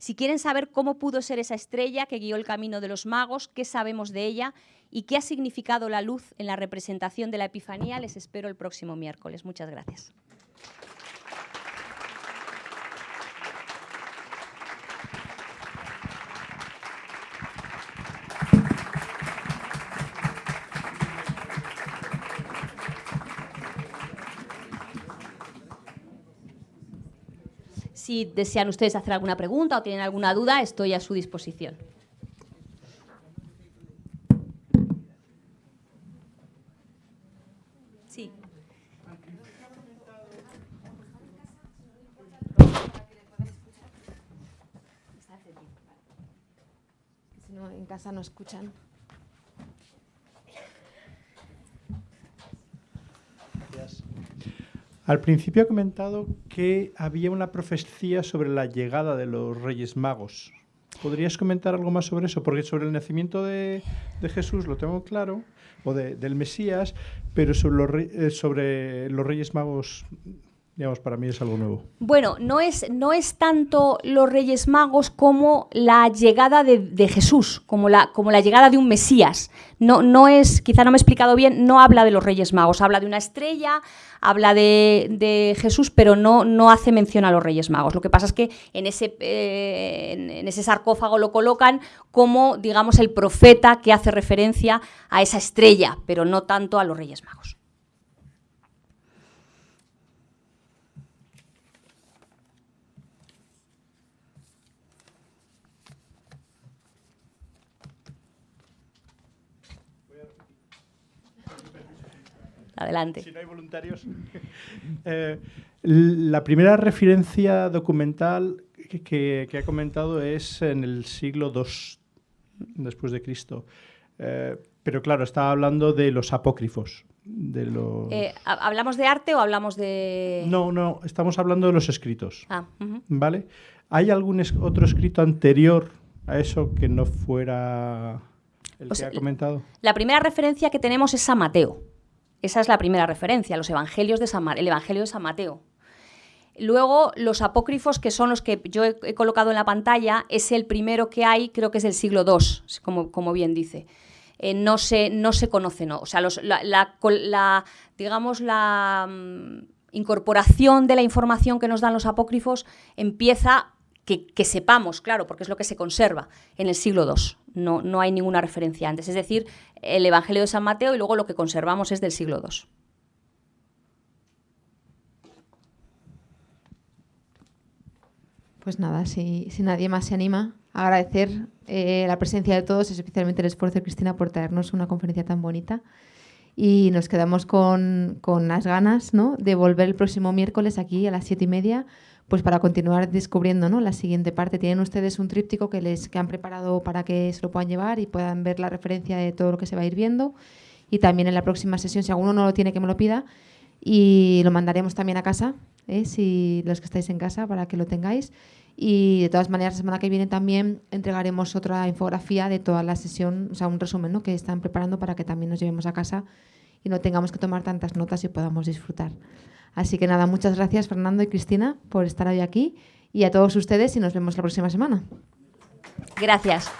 Si quieren saber cómo pudo ser esa estrella que guió el camino de los magos, qué sabemos de ella y qué ha significado la luz en la representación de la Epifanía, les espero el próximo miércoles. Muchas gracias. Si desean ustedes hacer alguna pregunta o tienen alguna duda, estoy a su disposición. Sí. Si no, en casa no escuchan. Al principio ha comentado que había una profecía sobre la llegada de los Reyes Magos. ¿Podrías comentar algo más sobre eso? Porque sobre el nacimiento de, Jesús lo tengo claro, o de, del Mesías, pero sobre los, eh, sobre los Reyes Magos para mí es algo nuevo. Bueno, no es, no es tanto los Reyes Magos como la llegada de, Jesús, como la, como la llegada de un Mesías. No, no es, quizá no me he explicado bien, no habla de los Reyes Magos, habla de una estrella, habla de, de Jesús, pero no, no hace mención a los Reyes Magos. Lo que pasa es que en ese, eh, en ese sarcófago lo colocan como, digamos, el profeta que hace referencia a esa estrella, pero no tanto a los Reyes Magos. Adelante. Si no hay voluntarios. eh, la primera referencia documental que, que, que, ha comentado es en el siglo II después de Cristo. Eh, pero claro, estaba hablando de los apócrifos. de los... Eh, ¿Hablamos de arte o hablamos de...? No, no, estamos hablando de los escritos. Ah, ¿Vale? ¿Hay algún otro escrito anterior a eso que no fuera el que ha comentado? La primera referencia que tenemos es San Mateo. Esa es la primera referencia, los evangelios de San el Evangelio de San Mateo. Luego, los apócrifos, que son los que yo he, colocado en la pantalla, es el primero que hay, creo que es del siglo II, como, como bien dice. Eh, no, se, no se conoce, no. O sea, la, digamos, la mm, incorporación de la información que nos dan los apócrifos empieza que, sepamos, claro, porque es lo que se conserva en el siglo II. No, no hay ninguna referencia antes. Es decir, el Evangelio de San Mateo y luego lo que conservamos es del siglo II. Pues nada, si, si nadie más se anima, agradecer eh, la presencia de todos, especialmente el esfuerzo de Cristina por traernos una conferencia tan bonita. Y nos quedamos con, con las ganas ¿no? de volver el próximo miércoles aquí a las siete y media pues para continuar descubriendo ¿no? la siguiente parte. Tienen ustedes un tríptico que, les, que han preparado para que se lo puedan llevar y puedan ver la referencia de todo lo que se va a ir viendo. Y también en la próxima sesión, si alguno no lo tiene, que me lo pida. Y lo mandaremos también a casa, ¿eh? si los que estáis en casa, para que lo tengáis. Y de todas maneras, la semana que viene también entregaremos otra infografía de toda la sesión, o sea, un resumen ¿no? que están preparando para que también nos llevemos a casa y no tengamos que tomar tantas notas y podamos disfrutar. Así que nada, muchas gracias Fernando y Cristina por estar hoy aquí y a todos ustedes y nos vemos la próxima semana. Gracias.